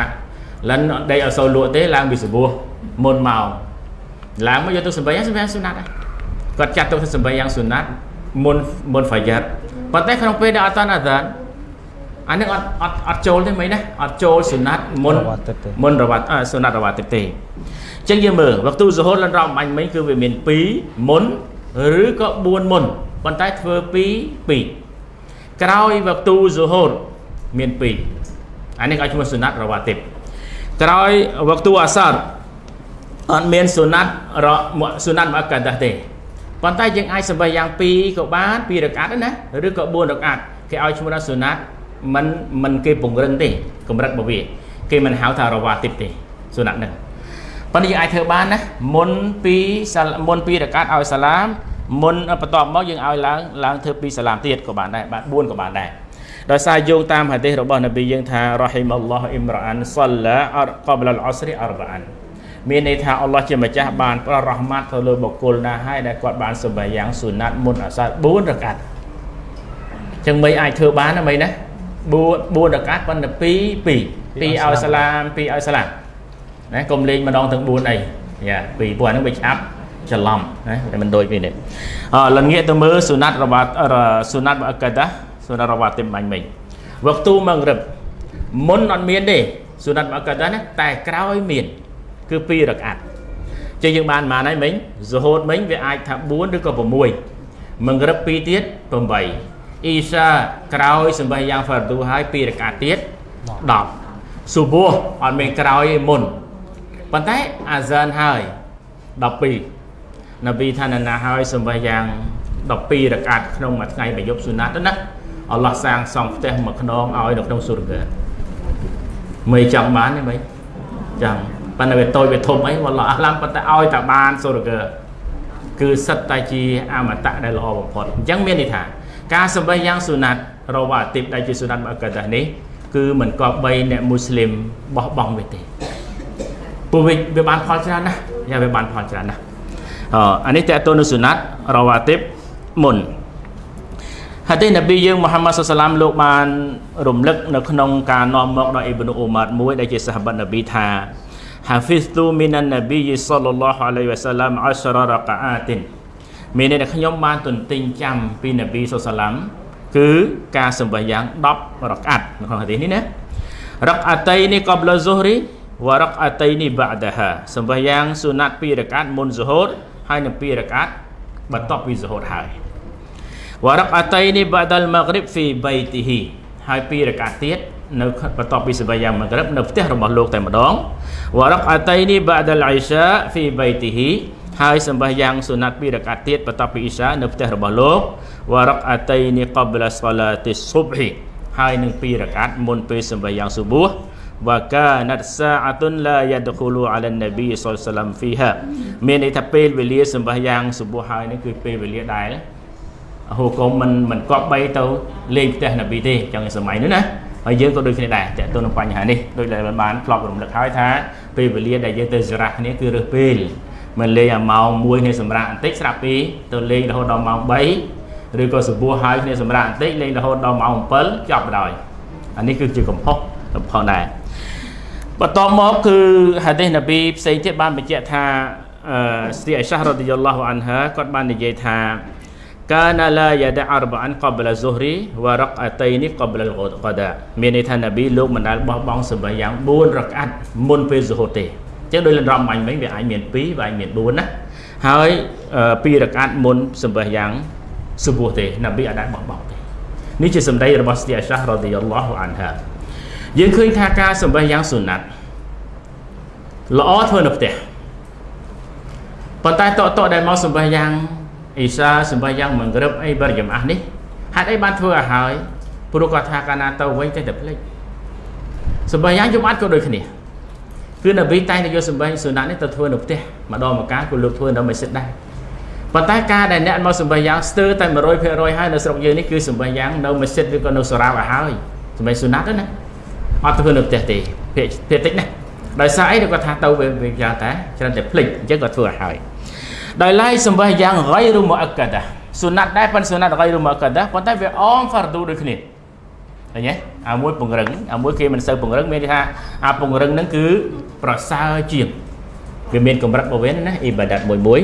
S2: លិនដេកអត់សូវលក់ទេឡើងពីសបោះមុនមកឡើងមកយកទៅសម្បៃសម្បៃសុណាត់គាត់ចាត់ទុកថាសម្បៃយ៉ាងសុណាត់មុនមុនហ្វាយ៉ាត់ប៉ុន្តែក្នុងពេលដែលអត់តាន់អាសាន អានេះអត់អត់អត់ចូលទេមីណាអត់ចូលសុណាត់មុនមុនរវ៉ាត់សុណាត់រវ៉ាត់ទេចឹងយើងមើលវក្ទូសហូតលិនរំបាញ់មិញគឺវាមាន2មុនឬក៏4មុនប៉ុន្តែធ្វើ2 2ក្រោយវក្ទូសហូតមាន2អានេះឲ្យឈ្មោះសុណាត់រវ៉ាទីបក្រោយវក្ទូអាសារអត់មានសុណាត់រសុណាត់មកកាដាទេប៉ុន្តែយើងអាចសម្បះយ៉ាង2ក៏បាន2រកាត់ណាឬក៏4រកាត់គេឲ្យឈ្មោះថាសុណាត់ មិនមិនគេពង្រឹងទេកម្រិតរបស់វា គេមិនហៅថារវ៉ាទីបទេសុណាត់ហ្នឹងប៉ុន្តែយើងអាចធ្វើបានណាមុន2មុន2រកាត់ឲ្យសាឡាមមុនបន្ទាប់មកយើងឲ្យឡើងឡើងធ្វើ2សាឡាមទៀតក៏បានដែរបាទ4ក៏បានដែរដោយសារយោងតាមហាឌីសរបស់នប៊ីយើងថារ៉ហ៊ីមអល់ឡោះអ៊ីមរ៉ានសល្លាអរកបលអលអស្រីអរបាអានមានន័យថាអល់ឡោះជាម្ចាស់បានប្ររ៉ហ្មាត់ទៅលើបុគ្គលណាហើយដែលគាត់បានសម្បយ៉ាងស៊ូណាត់មុនអាសា4រកាត់ចឹងមិនអាចធ្វើបានណាមិនណា 4 4រកាត់ប៉ុន្តែ2 2 2ឲ្យសាឡាម2ឲ្យសាឡាមណាកុំលេងម្ដងទាំង4អីយ៉ាពីព្រោះអានឹងវាឆាប់ច្រឡំណាតែមិនដូចពីនេះអឺលងាកទៅមើលស៊ូណាត់របស់ស៊ូណាត់បអកាដាសូណារ៉ាវ៉ាទីមបាញ់មិញវកទូម៉ងរឹបមុនអត់មានទេសូណាត់មកកាត់ណាតែក្រោយមាន គឺ2រកាត់ចឹងយើងបានប៉ុន្មានហើយមិញសូហូតមិញវាអាចថា4ឬក៏6ម៉ងរឹប2ទៀត8 អ៊ីសាក្រោយសម្បះយ៉ាងហ្វារទូហើយ2រកាត់ទៀត10ស៊ូបូអត់មានក្រោយឯមុនប៉ុន្តែអាហ្សានហើយ12នប៊ីថាណាហើយសម្បះយ៉ាង12រកាត់ក្នុងមួយថ្ងៃមួយយប់ស៊ូណាត់ទៅណាអល់ឡោះសាងសង់ផ្ទះមួយខ្នងឲ្យនៅក្នុងសុរកាមិនចង់បានទេមិនចង់ប៉ុន្តែវាតូចវាធំអីវ៉ាឡោះអាឡាំប៉ុន្តែឲ្យតែបានសុរកាគឺសិតតែជាអមតៈដែលល្អបំផុតអញ្ចឹងមានន័យថា ការសម្បេះយ៉ាងស៊ូណាត់រវ៉ាទីបដែលជាស៊ូណាត់មកកាតានេះគឺមិនគប្បីអ្នកមូស្លីមបោះបង់វាទេពួកវាវាបានផលច្រើនណាស់យ៉ាវាបានផលច្រើនណាស់អអានេះតើតើនៅស៊ូណាត់រវ៉ាទីបមុនហាឌីសនប៊ីយើងមូហាម៉ាត់សុសឡាមលោកបានរំលឹកនៅក្នុងការនាំមកដល់អ៊ីប៊ុនអ៊ូម៉ាត់មួយដែលជាសាហាបនប៊ីថា حفظت من النبي صلى الله عليه وسلم 10 ركعات មានន័យថាខ្ញុំបានទន្ទិញចាំពីនប៊ីសុសឡាមគឺការសម្បះយ៉ាង10រកាត់នៅក្នុងហាឌីសនេះណារកអាតៃនេះកបលហ្ស៊ុហរីវរកអាតៃនេះបាដាហាសម្បះយ៉ាងស៊ូណាត់2រកាត់មុនហ្ស៊ុហូរហើយនឹង2រកាត់បន្ទាប់ពីហ្ស៊ុហូរហើយវរកអតៃនេះបាដលម៉ាហ្រិបហ្វីបៃទីហ៊ីហើយពីរកាទៀតនៅបន្ទាប់ពីសម្បយ៉ាងម៉ាហ្រិបនៅផ្ទះរបស់លោកតែម្ដងវរកអតៃនេះបាដលអ៊ីសាហ្វីបៃទីហ៊ី ហើយសម្បះយ៉ាងសុណាត់ពីរកាទៀតបន្ទាប់ពីអ៊ីសានៅផ្ទះរបស់លោកវរកអតៃនេះកបលសឡាទីស៊ុបហ៊ីហហើយនឹង2រកាត់មុនពេលសម្បះយ៉ាងស៊ុបួសវកាណាត់សាអតុនឡាយ៉ាដខូលូអាឡានណាប៊ីសុលសាឡាំហ្វីហាមានន័យថាពេលវេលាសម្បះយ៉ាងស៊ុបួសហើយនេះគឺពេលវេលាដែលហូកុំមិនមិនគប្បីទៅលេងផ្ទះណាប៊ីទេចឹងសម័យនោះណាហើយយើងក៏ដូចគ្នាដែរតើទៅនឹងបញ្ហានេះដូចដែលបានធ្លាប់រំលឹកហើយថាពេលវេលាដែលយើងទៅសារ៉ាគ្នាគឺរើសពេល មិនលេងអាម៉ោង1នេះសម្រាប់បន្តិចស្រាប់ពីទៅលេងរហូតដល់ម៉ោង3ឬក៏សពោះហើយគ្នាសម្រាប់បន្តិចលេងរហូតដល់ម៉ោង7ចប់បណ្ដោយអានេះគឺជាកំហុសកំហុសដែរបន្ទាប់មកគឺហាឌីសនប៊ីផ្សេងទៀតបានបញ្ជាក់ថាស្ត្រីអៃសារ៉ាឌីយ៉ាឡោះអានហាគាត់បាននិយាយថាកាណាឡាយ៉ាដាអរបាអានកបលស៊ូហរីវ៉ារកអតៃនីកបលកដាមានន័យថានប៊ីលោកមិនដែលបោះបង់សម្រាប់យ៉ាង4រកអាត់មុនពេលស៊ូហរទេ ចឹងដោយលំដាប់មាញ់មិញវាអាចមាន2វាអាចមាន4ណាហើយ2រកាត់មុនសម្បាយ៉ាងសុបួទេនប៊ីអាចបោះបង់ទេនេះជាសម្ដីរបស់ស្ទីអាសារ៉ាឌីយ៉ាឡោះអានហាយើងឃើញថាការសម្បាយ៉ាងសុណាត់ល្អធ្វើនៅផ្ទះប៉ុន្តែតតដែលមកសម្បាយ៉ាងអ៊ីសាសម្បាយ៉ាងមង្រឹបអីបរិយមអាស់នេះហេតុអីបានធ្វើឲ្យហើយព្រោះគាត់ថាកាលណាទៅវិញតែតែភ្លេចសម្បាយ៉ាងយំអត់ក៏ដូចគ្នា គឺនប៊ីតែងតែយកសម្បាយ៉ាងសុណាត់នេះទៅធ្វើនៅផ្ទះម្ដងម្កាលក៏លោកធ្វើនៅមស្ជីតដែរប៉ុន្តែការដែលអ្នកមកសម្បាយ៉ាងស្ទើរតែ100%ហើយនៅស្រុកយើងនេះគឺសម្បាយ៉ាងនៅមស្ជីតឬក៏នៅសារាវឲ្យហើយសម្បាសុណាត់ណាអត់ធ្វើនៅផ្ទះទេភាគភាគតិចណាដោយសារអីគាត់ថាទៅវាយ៉ាងតែច្រើនតែភ្លេចអញ្ចឹងគាត់ធ្វើឲ្យហើយដោយឡែកសម្បះយ៉ាង ghairu muakkadah សុណាត់ដែរប៉ុន្តែសុណាត់ ghairu muakkadah ប៉ុន្តែវាអម fardu ដូចគ្នាឃើញទេ អាមួយពង្រឹងអាមួយគេមិនសូវពង្រឹងមានន័យថាអាពង្រឹងហ្នឹងគឺប្រសើរជាងវាមានកម្រិតរបស់វាណាអ៊ីបាដាតមួយមួយ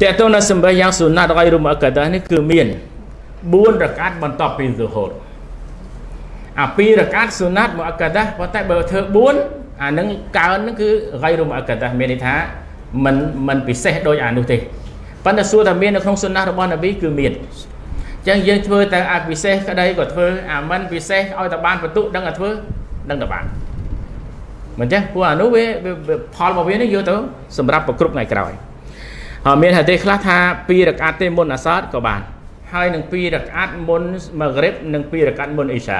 S2: តើតើនៅសម្បះយ៉ាងសុណាត់ ghairu muakkadah នេះគឺមាន4រកាត់បន្ទាប់ពី zuhur អា2រកាត់សុណាត់ muakkadah ប៉ុន្តែបើធ្វើ4អានឹងកើនហ្នឹងគឺ ghairu muakkadah មានន័យថាមិនមិនពិសេសដូចអានោះទេប៉ុន្តែសួរថាមាននៅក្នុងសុណារបស់នប៊ីគឺមានអញ្ចឹងយើងធ្វើតែអាពិសេសក្តីក៏ធ្វើអាមិនពិសេសឲ្យតែបានបន្ទុកដឹងតែធ្វើដឹងតែបានមិនចឹងព្រោះអានោះវាផលរបស់វានេះយកទៅសម្រាប់ប្រគ្រប់ថ្ងៃក្រោយហើយមានហាឌីខ្លះថា2រកាត់ទេមុនអាសាតក៏បានហើយនឹង2រកាត់មុនម៉ាហ្គ្រីបនិង2រកាត់មុនអ៊ីសា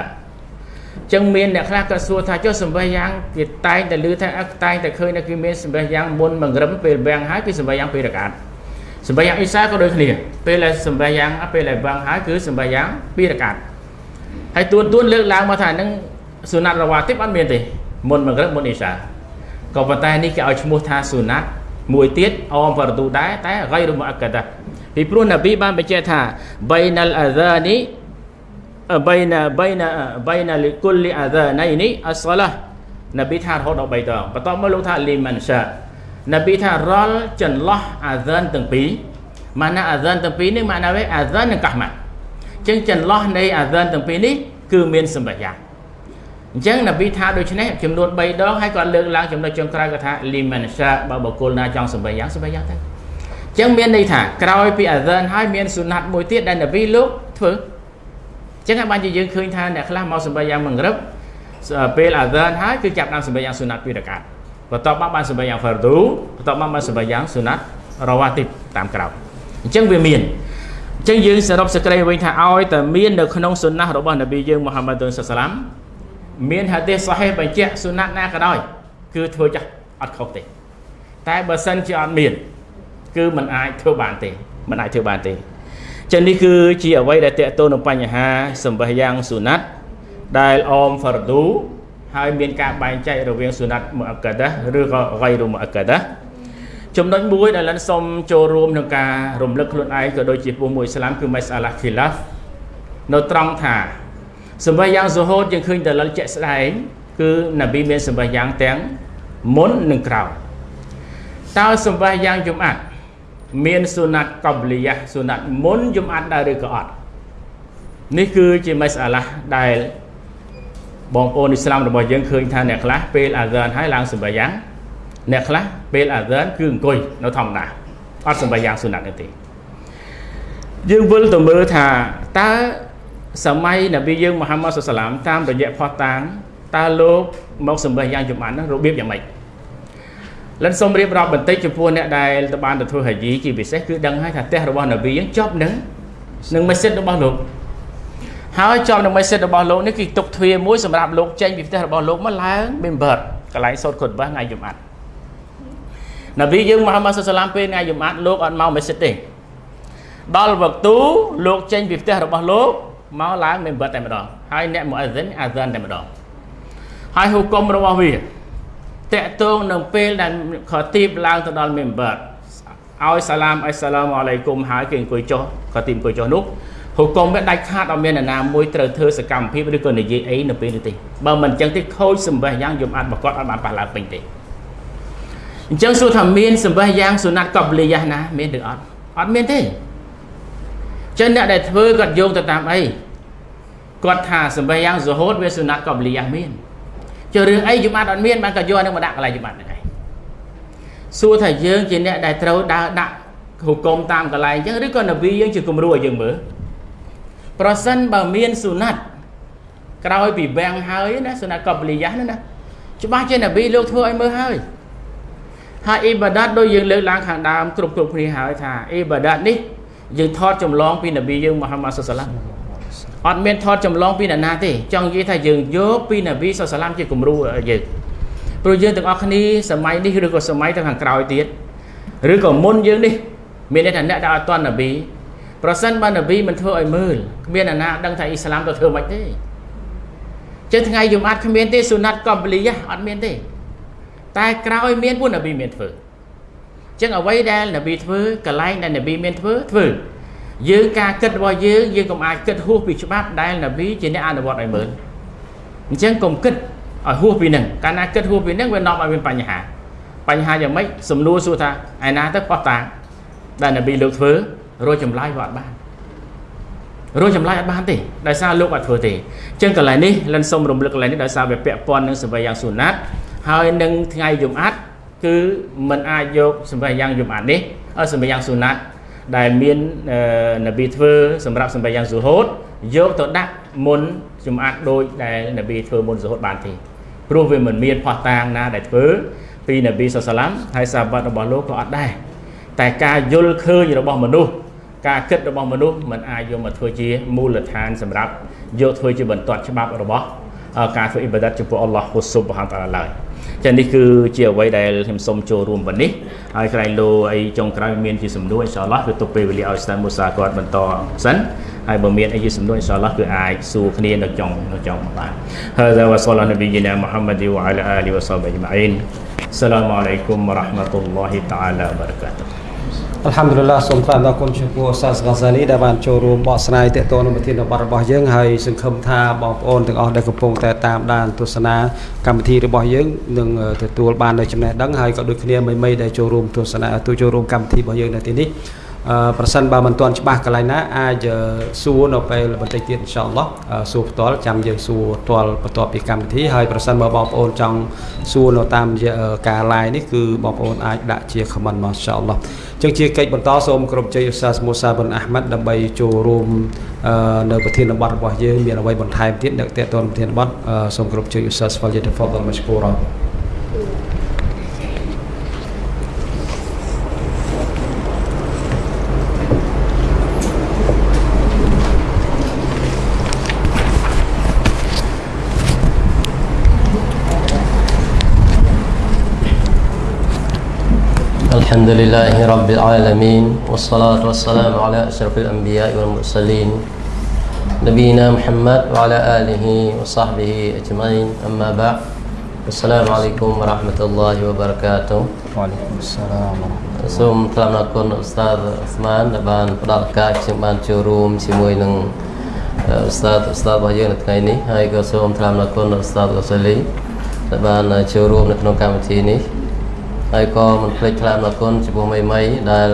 S2: ចឹងមានអ្នកខ្លះក៏សួរថាចុះសម្បះយ៉ាងគេតែងតែឮថាអឹកតែងតែឃើញថាគេមានសម្បះយ៉ាងមុនមង្រឹមពេលវាំងហើយពីសម្បះយ៉ាងពេលរកាត់ សម្បាយ៉ាងអ៊ីសាក៏ដូចគ្នាពេលដែលសម្បាយ៉ាងពេលដែលវឹងហើយគឺសម្បាយ៉ាងពីរកាត់ហើយទួនទួនលើកឡើងមកថាហ្នឹងសុណាត់រវ៉ាទីបអត់មានទេមុនមករឹកមុនអ៊ីសាក៏ប៉ុន្តែនេះគេឲ្យឈ្មោះថាសុណាត់មួយទៀតអមប្រទូដែរតែអ្វីរមកកតាពីព្រោះនប៊ីបានបញ្ជាក់ថាបៃណលអាសានីបៃណបៃណបៃណលីគុលលីអាសាណៃនេះអស្សឡានប៊ីថារហូតដល់3ដងបន្ទាប់មកលោកថាលីមិនសា នប៊ីថារលចន្លោះអាហ្សានទាំងពីរម៉ាណាអាហ្សានទាំងពីរនេះម៉ាណាវេអាហ្សាននិងកាហ្មាត់អញ្ចឹងចន្លោះនៃអាហ្សានទាំងពីរនេះគឺមានសម្បញ្ញាអញ្ចឹងនប៊ីថាដូច្នេះចំនួន3ដងហើយគាត់លើកឡើងចំណុចចុងក្រោយគាត់ថាលីម៉ានសាបើបុគ្គលណាចង់សម្បញ្ញាសម្បញ្ញាទៅអញ្ចឹងមានន័យថាក្រោយពីអាហ្សានហើយមានសុណាត់មួយទៀតដែលនប៊ីលោកធ្វើចឹងហើយបានជាយើងឃើញថាអ្នកខ្លះមកសម្បយ៉ាងមង្រឹបពេលអាហ្សានហើយគឺចាប់ដើមសម្បយ៉ាងសុណាត់ពីរកាត់ បន្ទាប់មកបានសម្បយ៉ាងហ្វារឌូបន្ទាប់មកបានសម្បយ៉ាងសុណាត់រវ៉ាទីបតាមក្រោយអញ្ចឹងវាមានអញ្ចឹងយើងសរុបសេចក្តីវិញថាឲ្យតែមាននៅក្នុងសុណាស់របស់នប៊ីយើងមូហាម៉ាត់សុសឡាមមានហាឌីសសាហេះបញ្ជាក់សុណាត់ណាក៏ដោយគឺធ្វើចាស់អត់ខុសទេតែបើសិនជាអត់មានគឺมันអាចធ្វើបានទេมันអាចធ្វើបានទេចឹងនេះគឺជាអ្វីដែលតេតទៅនឹងបញ្ហាសម្បះយ៉ាងសុណាត់ដែលអមហ្វារឌូ ហើយមានការបែងចែករវាងសុណាត់មុអក្កាដាឬក៏ហ្គៃរូមុអក្កាដាចំណុចមួយដែលលិនសូមចូលរួមក្នុងការរំលឹកខ្លួនឯងក៏ដូចជាពុះមួយឥស្លាមគឺម៉ៃសាឡាខីឡាហ្វនៅត្រង់ថាសម្បះយ៉ាងសូហូតយើងឃើញតែលិលជាក់ស្ដែងគឺនប៊ីមានសម្បះយ៉ាងទាំងមុននិងក្រោយតើសម្បះយ៉ាងជំអាត់មានសុណាត់កបលីយ៉ាសុណាត់មុនយំអាត់ដែរឬក៏អត់នេះគឺជាម៉េសអាឡាដែល បងប្អូនអ៊ីស្លាមរបស់យើងឃើញថាអ្នកខ្លះពេលអាហ្សានហើយឡើងសម្បាយ៉ាងអ្នកខ្លះពេលអាហ្សានគឺអង្គុយនៅធម្មតាអត់សម្បាយ៉ាងសុណាត់ទេយើងវិលទៅមើលថាតើសម័យនប៊ីយើងមូហាម៉ាត់សុសឡាមតាមរយៈផោះតាងតើលោកមកសម្បាយ៉ាងចំអាននោះរបៀបយ៉ាងម៉េចលិនសូមរៀបរាប់បន្តិចចំពោះអ្នកដែលទៅបានទៅធ្វើហាជីជាពិសេសគឺដឹងហើយថាផ្ទះរបស់នប៊ីយើងចប់នឹងនឹងម៉ាស៊ីនរបស់លោក ហើយជាប់នឹងមេសិតរបស់លោកនេះគឺទុកទ្វារមួយសម្រាប់លោកចេញពីផ្ទះរបស់លោកមកឡើង member កន្លែងសូត្រខុតបាសថ្ងៃយប់អាត់នប៊ីយើងមហាម៉ាត់សាឡាមពេលថ្ងៃយប់អាត់លោកអត់មកមេសិតទេដល់វឹកទូលោកចេញពីផ្ទះរបស់លោកមកឡើង member តែម្ដងហើយអ្នកមុអហ្សិនអាហ្សានតែម្ដងហើយហុគមរបស់វាតកតងនឹងពេលដែលខទីបឡើងទៅដល់ member ឲ្យសាឡាមអស្សឡាមអាឡៃគុំហើយគេអង្គុយចុះខទីបអង្គុយចុះនោះ ហុគមវាដាច់ខាតអត់មាននរណាមួយត្រូវធ្វើសកម្មភាពឬក៏និយាយអីនៅពេលនេះទេបើមិនអញ្ចឹងទេខូចសម្បះយ៉ាងយំអាត់បកត់អត់បានប៉ះឡើងពេញទេអញ្ចឹងសួរថាមានសម្បះយ៉ាងសុណាត់កបលីយ៉ាណាមានឬអត់អត់មានទេចឹងអ្នកដែលធ្វើគាត់យោងទៅតាមអីគាត់ថាសម្បះយ៉ាងសហូតវាសុណាត់កបលីយ៉ាមានចុះរឿងអីយំអាត់អត់មានបានក៏យកអានឹងមកដាក់កន្លែងយំអាត់ហ្នឹងឯងសួរថាយើងជាអ្នកដែលត្រូវដើរដាក់ហុគមតាមកន្លែងអញ្ចឹងឬក៏នប៊ីយើងជាគំរូឲ្យយើងមើល ប្រសិនបើមានសុណាត់ក្រោយពីវាំងហើយណាសុណាត់កបលីយ៉ាណាណាច្បាស់ជានប៊ីលោកធ្វើឲ្យមើលហើយហើយអ៊ីបាដាតដូចយើងលើកឡើងខាងដើមគ្រប់គ្រប់គ្នាហើយថាអ៊ីបាដាតនេះយើងថតចម្លងពីនប៊ីយើងមូហាម៉ាត់សុសឡាមអត់មានថតចម្លងពីនរណាទេចង់និយាយថាយើងយកពីនប៊ីសុសឡាមជាគំរូយើងព្រោះយើងទាំងអស់គ្នាសម័យនេះឬក៏សម័យទៅខាងក្រោយទៀតឬក៏មុនយើងនេះមានន័យថាអ្នកដែលអត់តន់នប៊ី ប្រសិនបើនប៊ីមិនធ្វើឲ្យមើលគ្មានអ្នកណាដឹងថាអ៊ីស្លាមទៅធ្វើមិនទេចឹងថ្ងៃយំអាត់គ្មានទេសុណាត់កំបលីយ៉ាអត់មានទេ តែក្រោយមានពួកនប៊ីមានធ្វើចឹងអ្វីដែលនប៊ីធ្វើកន្លែងដែលនប៊ីមានធ្វើធ្វើយើងការគិតរបស់យើងយើងកុំអាចគិតហួសពីច្បាប់ដែលនប៊ីជាអ្នកអនុវត្តឲ្យមើលអញ្ចឹងកុំគិតឲ្យហួសពីនឹងកាលណាគិតហួសពីនឹងវានាំឲ្យមានបញ្ហា បញ្ហាយ៉ាងម៉េចសំណួរសួរថាឯណាទៅផោះតាដែលនប៊ីលើកធ្វើ រកចម្លើយវាអត់បានរកចម្លើយអត់បានទេដោយសារលោកអត់ធ្វើទេអញ្ចឹងកន្លែងនេះលិនសុំរំលឹកកន្លែងនេះដោយសារវាពាក់ព័ន្ធនឹងសម្ប័យយ៉ាងសុណាត់ហើយនឹងថ្ងៃយំអាត់គឺมันអាចយកសម្ប័យយ៉ាងយំអាត់នេះសម្ប័យយ៉ាងសុណាត់ដែលមាននប៊ីធ្វើសម្រាប់សម្ប័យយ៉ាងសុហូតយកទៅដាក់មុនចំអាត់ដូចដែលនប៊ីធ្វើមុនសុហូតបានទេព្រោះវាមិនមានផោះតាងណាដែលធ្វើពីនប៊ីសុសឡាមហើយសាបាត់របស់លោកក៏អត់ដែរតែការយល់ឃើញរបស់មនុស្ស ការគិតរបស់មនុស្សมันអាចយកមកធ្វើជាមូលដ្ឋានសម្រាប់យកធ្វើជាបន្ទាត់ច្បាប់របស់ការធ្វើអ៊ីបាដាតចំពោះអល់ឡោះហ៊ូស៊ុបហានតាឡាឡើយចានេះគឺជាអ្វីដែលខ្ញុំសូមចូលរួមប៉ុណ្នេះហើយក្រែងលោអីចុងក្រោយមានជាសំណួរអ៊ីនសាអល់ឡោះគឺទុកពេលវេលាឲ្យស្តាមមូសាគាត់បន្តសិនហើយបើមានអីជាសំណួរអ៊ីនសាអល់ឡោះគឺអាចសួរគ្នានៅចុងនៅចុងបាន هذا وصلى نبينا محمد وعلى اله وصحبه اجمعين السلام عليكم ورحمه الله تعالى وبركاته
S1: អល់ហាំឌុលឡាសូមថ្លែងដល់គុណចំពោះសាស្ហ្កាហ្សាលីដែលបានចូលរួមបកស្រាយទាក់ទងនឹងប្រធានបទរបស់យើងហើយសង្ឃឹមថាបងប្អូនទាំងអស់ដែលកំពុងតែតាមដានទស្សនាកម្មវិធីរបស់យើងនឹងទទួលបាននូវចំណេះដឹងហើយក៏ដូចគ្នាមីៗដែលចូលរួមទស្សនាទូចូលរួមកម្មវិធីរបស់យើងនៅទីនេះ ប្រសិនបើមិនទាន់ច្បាស់កន្លែងណាអាចសួរនៅពេលបន្តិចទៀតអ៊ីនសាអល់ឡោះសួរផ្ទាល់ចាំយើងសួរផ្ទាល់បន្ទាប់ពីកម្មវិធីហើយប្រសិនបើបងប្អូនចង់សួរនៅតាមការ live នេះគឺបងប្អូនអាចដាក់ជា comment មកអ៊ីនសាអល់ឡោះចឹងជាកិច្ចបន្តសូមក្រុមជ័យឧស្សាហ៍មូសាប៊ុនអាហ្មាត់ដើម្បីចូលរួមនៅប្រធានបទរបស់យើងមានអ្វីបន្ថែមទៀតនៅតេតនប្រធានបទសូមក្រុមជ័យឧស្សាហ៍ស្វលយតហ្វដលមឈគូរ៉ា
S4: الحمد لله رب العالمين والصلاة والسلام على أشرف الأنبياء والمرسلين نبينا محمد وعلى آله وصحبه أجمعين أما بعد السلام عليكم ورحمة الله وبركاته
S1: وعليكم السلام
S4: សូមថ្លែងអរគុណឧស្តាតអាស្មានដែលបានផ្ដល់ឱកាសខ្ញុំបានចូលរួមជាមួយនឹងឧស្តាតឧស្តាតរបស់យើងនៅថ្ងៃនេះហើយក៏សូមថ្លែងអរគុណឧស្តាតកូសាលីដែលបានចូលរួមនៅក្នុងកម្មវិធីនេះ ហើយក៏មិនភ្លេចថ្លែងអរគុណចំពោះមីមីដែល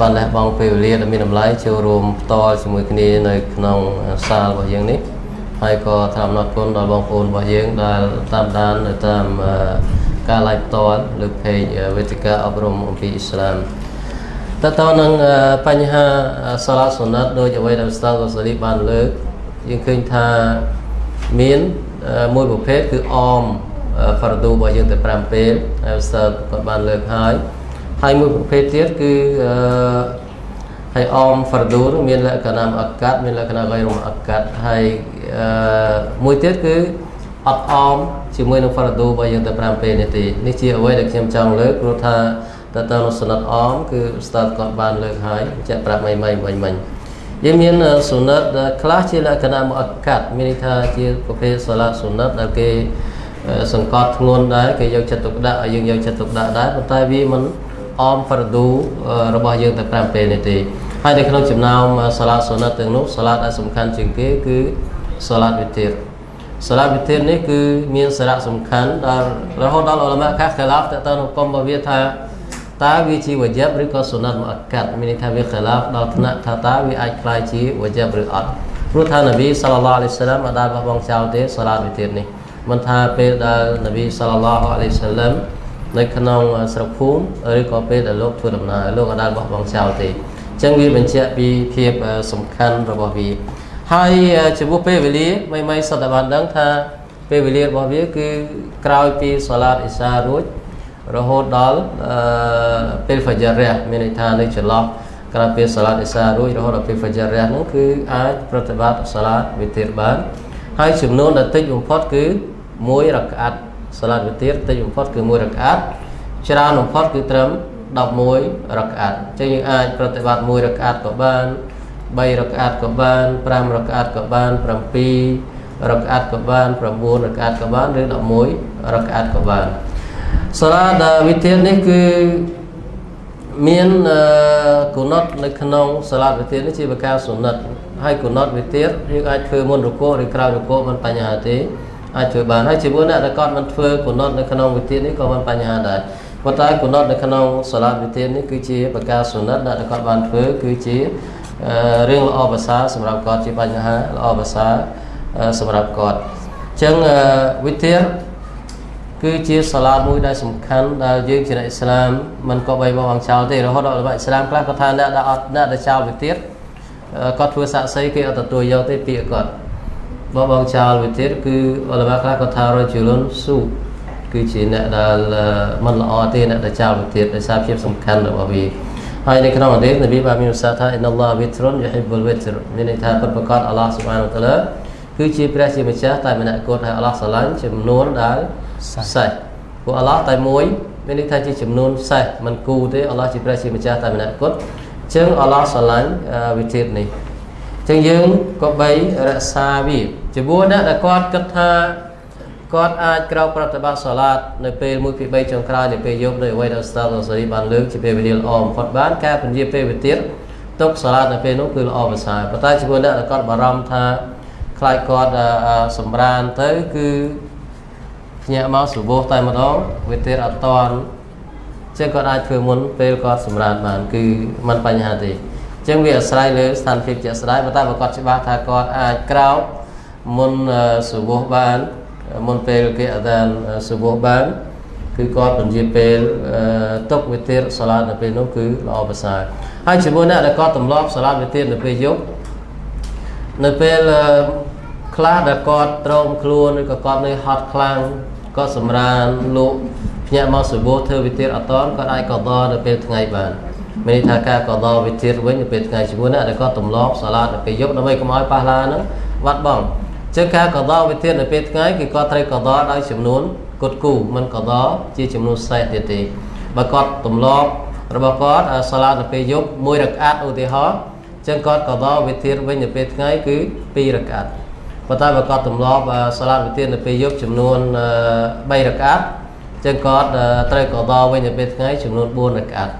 S4: បានលះបង់ពេលវេលាដ៏មានតម្លៃចូលរួមផ្ទាល់ជាមួយគ្នានៅក្នុងសាលរបស់យើងនេះហើយក៏ថ្លែងអរគុណដល់បងប្អូនរបស់យើងដែលតាមដាននៅតាមការ live ផ្ទាល់លើ page វេទិកាអប់រំអំពីអ៊ីស្លាមតើតើនឹងបញ្ហាសាឡាសុណាត់ដោយអ្វីដែលស្តាល់កូសាលីបានលើកយើងឃើញថាមានមួយប្រភេទគឺអម fardu របស់យើងទៅ5ពេលហើយឧស្សាហ៍គាត់បានលើកហើយហើយមួយប្រភេទទៀតគឺហើយអម fardu នោះមានលក្ខណៈអក្កាត់មានលក្ខណៈ ghairu អក្កាត់ហើយអឺមួយទៀតគឺអត់អមជាមួយនឹង fardu របស់យើងទៅ5ពេលនេះទេនេះជាអ្វីដែលខ្ញុំចង់លើកព្រោះថាតើតើនៅសនតអមគឺស្តាតគាត់បានលើកហើយចាក់ប្រាប់មិនមិនមិញមិញយើងមានសុណតខ្លះជាលក្ខណៈអក្កាត់មានន័យថាជាប្រភេទសាឡាសុណតដែលគេ សង្កត់ធ្ងន់ដែរគេយកចិត្តទុកដាក់ឲ្យយើងយកចិត្តទុកដាក់ដែរប៉ុន្តែវាមិនអមហ្វរឌូរបស់យើងតែ5ពេលនេះទេហើយនៅក្នុងចំណោមសាឡាសុណតទាំងនោះសាឡាដែលសំខាន់ជាងគេគឺសាឡាវិទ្យាសាឡាវិទ្យានេះគឺមានសារៈសំខាន់ដល់រហូតដល់អលមាខាខឡា F តើតើគុំរបស់វាថាតើវាជាវជាបឬក៏សុណតមកកាត់មានន័យថាវាខឡាហ្វដល់ថ្នាក់ថាតើវាអាចខ្លាយជាវជាបឬអត់ព្រោះថានប៊ីសល្លឡោះអាឡៃសាឡាមអត់ដែលបោះបង់ចោលទេសាឡាវិទ្យានេះ មិនថាពេលដែលនប៊ីសល្លឡោះអាឡៃសាឡាមនៅក្នុងស្រុកភូមិឬក៏ពេលដែលលោកធ្វើដំណើរលោកអត់ដែលបោះបង់ចោលទេអញ្ចឹងវាបញ្ជាក់ពីភាពសំខាន់របស់វាហើយចំពោះពេលវេលាមិនមិនសតបានដឹងថាពេលវេលារបស់វាគឺក្រោយពីសាឡាតអ៊ីសារួចរហូតដល់ពេល Fajr រះមានន័យថានៅចន្លោះក្រោយពេលសាឡាតអ៊ីសារួចរហូតដល់ពេល Fajr រះនោះគឺអាចប្រតិបត្តិសាឡាតវិទ្យាបានហើយចំនួនដែលតិចបំផុតគឺ 1រកាត់សាឡាតវិទ្យាតិចបំផុតគឺ1រកាត់ច្រើនបំផុតគឺត្រឹម11រកាត់អញ្ចឹងយើងអាចប្រតិបត្តិ1រកាត់ក៏បាន3រកាត់ក៏បាន5រកាត់ក៏បាន7រកាត់ក៏បាន9រកាត់ក៏បានឬ11រកាត់ក៏បានសាលាដែលវិធាននេះគឺមានគុណតនៅក្នុងសាលាវិធាននេះជាបកាសុណិតហើយគុណតវិធានយើងអាចធ្វើមុនរកោឬក្រោយរកោមិនបញ្ហាទេ អាចធ្វើបានហើយជាមួយអ្នកដែលគាត់មិនធ្វើគុណតនៅក្នុងវិធាននេះក៏មិនបញ្ហាដែរប៉ុន្តែគុណតនៅក្នុងសាលាវិធាននេះគឺជាបកាសុណិតដែលគាត់បានធ្វើគឺជារឿងល្អភាសាសម្រាប់គាត់ជាបញ្ហាល្អភាសាសម្រាប់គាត់អញ្ចឹងវិធានគឺជាសាឡាមួយដែលសំខាន់ដែលយើងជាអ្នកអ៊ីស្លាមមិនក៏បីបោះបង់ចោលទេរហូតដល់អ៊ីស្លាមខ្លះគាត់ថាអ្នកដែលអត់អ្នកដែលចោលវាទៀតគាត់ធ្វើសាក់សីគេអត់ទទួលយកទេពាក្យគាត់ បោះបង់ចោលវាទៀតគឺអ៊ុលម៉ាខ្លះគាត់ថារជុលុនស៊ូគឺជាអ្នកដែលមិនល្អទេអ្នកដែលចោលវាទៀតដោយសារភាពសំខាន់របស់វាហើយនៅក្នុងអតីតនប៊ីបានមានឧស្សាហ៍ថាអ៊ីនអល់ឡោះវិទ្រុនយូហ៊ីបុលវិទ្រមានន័យថាពិតប្រាកដអល់ឡោះស៊ុបហានតាឡាគឺជាព្រះជាម្ចាស់តែម្នាក់គត់ហើយអល់ឡោះស្រឡាញ់ចំនួនដែលសេះព្រោះអល់ឡោះតែមួយមានន័យថាជាចំនួនសេះមិនគូទេអល់ឡោះជាព្រះជាម្ចាស់តែម្នាក់គត់អញ្ចឹងអល់ឡោះស្រឡាញ់វិធីនេះអញ្ចឹងយើងក៏បីរក្សាវាជាមួយអ្នកដែលគាត់គិតថាគាត់អាចក្រោកប្រតិបត្តិសាឡាតនៅពេល1ពី3ចុងក្រោយនៃពេលយប់ដោយអ្វីដែលស្តាល់សារីបានលើកជាពេលវេលាល្អបំផុតបានការពន្យាពេលវិទានទុកសាឡាតនៅពេលនោះគឺល្អប្រសើរប៉ុន្តែជាមួយអ្នកដែលគាត់បារម្ភថាខ្លាចគាត់សម្រានទៅគឺភ្ញាក់មកសុបោះតែម្ដងវាទៀតអត់តន់ចឹងគាត់អាចធ្វើមុនពេលគាត់សម្រានបានគឺมันបញ្ហាទេ ចឹងវាអាស្រ័យលើស្ថានភាពជាក់ស្ដែងប៉ុន្តែបើគាត់ច្បាស់ថាគាត់អាចក្រោកមុនសុបោះបានមុនពេលគេអាដានសុបោះបានគឺគាត់ពន្យាពេលទុកវិទានសាឡាតនៅពេលនោះគឺល្អប្រសើរហើយជាមួយអ្នកដែលគាត់ទម្លាប់សាឡាតវិទាននៅពេលយប់នៅពេលខ្លះដែលគាត់ត្រោមខ្លួនឬក៏គាត់នៅហត់ខ្លាំងគាត់សម្រានលោកភ្ញាក់មកសុបោធ្វើវិធានអតនគាត់អាចកដនៅពេលថ្ងៃបាន មានន័យថាការកដវិធានវិញនៅពេលថ្ងៃជាមួយណាដែលគាត់ទម្លាប់សាឡាតនៅពេលយប់ដើម្បីកុំឲ្យប៉ះឡាហ្នឹងវត្តបងចឹងការកដវិធាននៅពេលថ្ងៃគឺគាត់ត្រូវកដដោយចំនួនគត់គូមិនកដជាចំនួនសេះទៀតទេបើគាត់ទម្លាប់របស់គាត់សាឡាតនៅពេលយប់មួយរកាត់ឧទាហរណ៍ចឹងគាត់កដវិធានវិញនៅពេលថ្ងៃគឺ2រកាត់ប៉ុន្តែបើគាត់ទម្លាប់សាឡាតវិធាននៅពេលយប់ចំនួន3រកាត់ចឹងគាត់ត្រូវកដវិញនៅពេលថ្ងៃចំនួន4រកាត់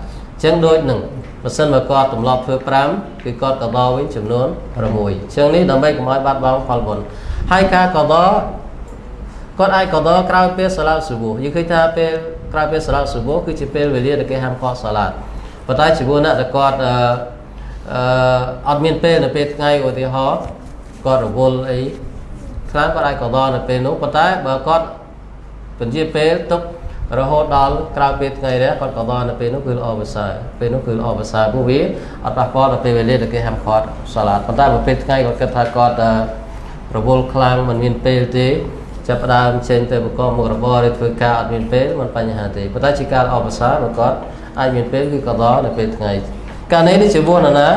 S4: ចឹងដូចនឹងបើសិនបើគាត់ទម្លាប់ធ្វើ5គឺគាត់កដវិញចំនួន6ចឹងនេះដើម្បីកុំឲ្យបាត់បង់ផលបុណ្យហើយការកដគាត់អាចកដក្រោយពេលសាឡាតស៊ូបូយើងឃើញថាពេលក្រោយពេលសាឡាតស៊ូបូគឺជាពេលវេលាដែលគេហាមឃាត់សាឡាតប៉ុន្តែជីវអ្នកដែលគាត់អឺអត់មានពេលនៅពេលថ្ងៃឧទាហរណ៍គាត់រវល់អីខ្លះគាត់អាចកដនៅពេលនោះប៉ុន្តែបើគាត់ពន្យាពេលទុក រហូតដល់ក្រៅពេលថ្ងៃរះគាត់កដនៅពេលនោះគឺល្អប្រសើរពេលនោះគឺល្អប្រសើរព្រោះវាអត់ប៉ះពាល់ដល់ពេលវេលាដែលគេហាមឃាត់សាឡាតប៉ុន្តែបើពេលថ្ងៃគាត់គិតថាគាត់រវល់ខ្លាំងមិនមានពេលទេចាប់ផ្ដើមចេញទៅប្រកបមុខរបរឬធ្វើការអត់មានពេលមិនបញ្ហាទេប៉ុន្តែជាការល្អប្រសើរបើគាត់អាចមានពេលគឺកដនៅពេលថ្ងៃអកាលនេះនេះជាមួយនរណា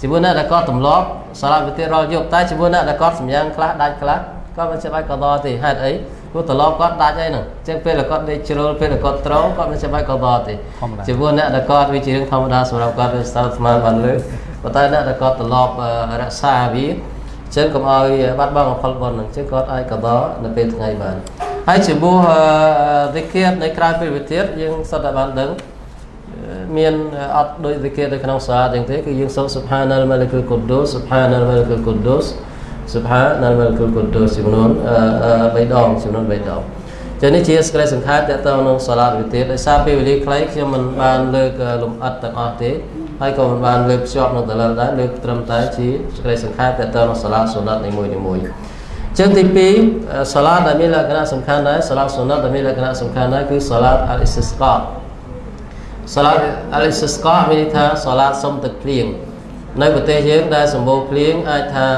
S4: ជាមួយអ្នកដែលគាត់ទម្លាប់សាឡាវិទ្យារាល់យប់តែជាមួយអ្នកដែលគាត់សម្យ៉ាងខ្លះដាច់ខ្លះគាត់មិនចាំបាច់កតទេហេតុអី ព្រោះទម្លាប់គាត់ដាច់អីហ្នឹងអញ្ចឹងពេលដែលគាត់ដេកជ្រុលពេលដែលគាត់ត្រង់គាត់មិនចាំបាច់កតទេជាមួយអ្នកដែលគាត់វាជារឿងធម្មតាសម្រាប់គាត់វាស្ទើរស្មានបានលើប៉ុន្តែអ្នកដែលគាត់ទម្លាប់រក្សាវាអញ្ចឹងកុំឲ្យបាត់បង់ផលបុណ្យហ្នឹងអញ្ចឹងគាត់អាចកតនៅពេលថ្ងៃបានហើយជាមួយវិគិតនៅក្រៅពេលវិទ្យាយើងសុទ្ធតែបានដឹងមានអត់ដូចវិគិតនៅក្នុងសាអញ្ចឹងទេគឺយើងសូត្រ Subhanal Malikul Quddus Subhanal Malikul Quddus Subhanal Malikul Quddus ចំនួន3ដងចំនួន3ដងចឹងនេះជាសេចក្តីសង្ខេបតទៅនឹងសាឡាវិទ្យាដោយសារពេលវេលាខ្លីខ្ញុំមិនបានលើកលំអិតទាំងអស់ទេហើយក៏មិនបានលើកភ្ជាប់នឹងតលើដែរលើកត្រឹមតែជាសេចក្តីសង្ខេបតទៅនឹងសាឡាសុណតនីមួយៗចឹងទី2សាឡាដែលមានលក្ខណៈសំខាន់ដែរសាឡាសុណតដែលមានលក្ខណៈសំខាន់ដែរគឺសាឡាអលអ៊ីស្ស្កាសាឡាអលអ៊ីស្ស្កាមានន័យថាសាឡាសុំទឹកភ្លៀងនៅប្រទេសយើងដែលសម្បូរភ្លៀងអាចថា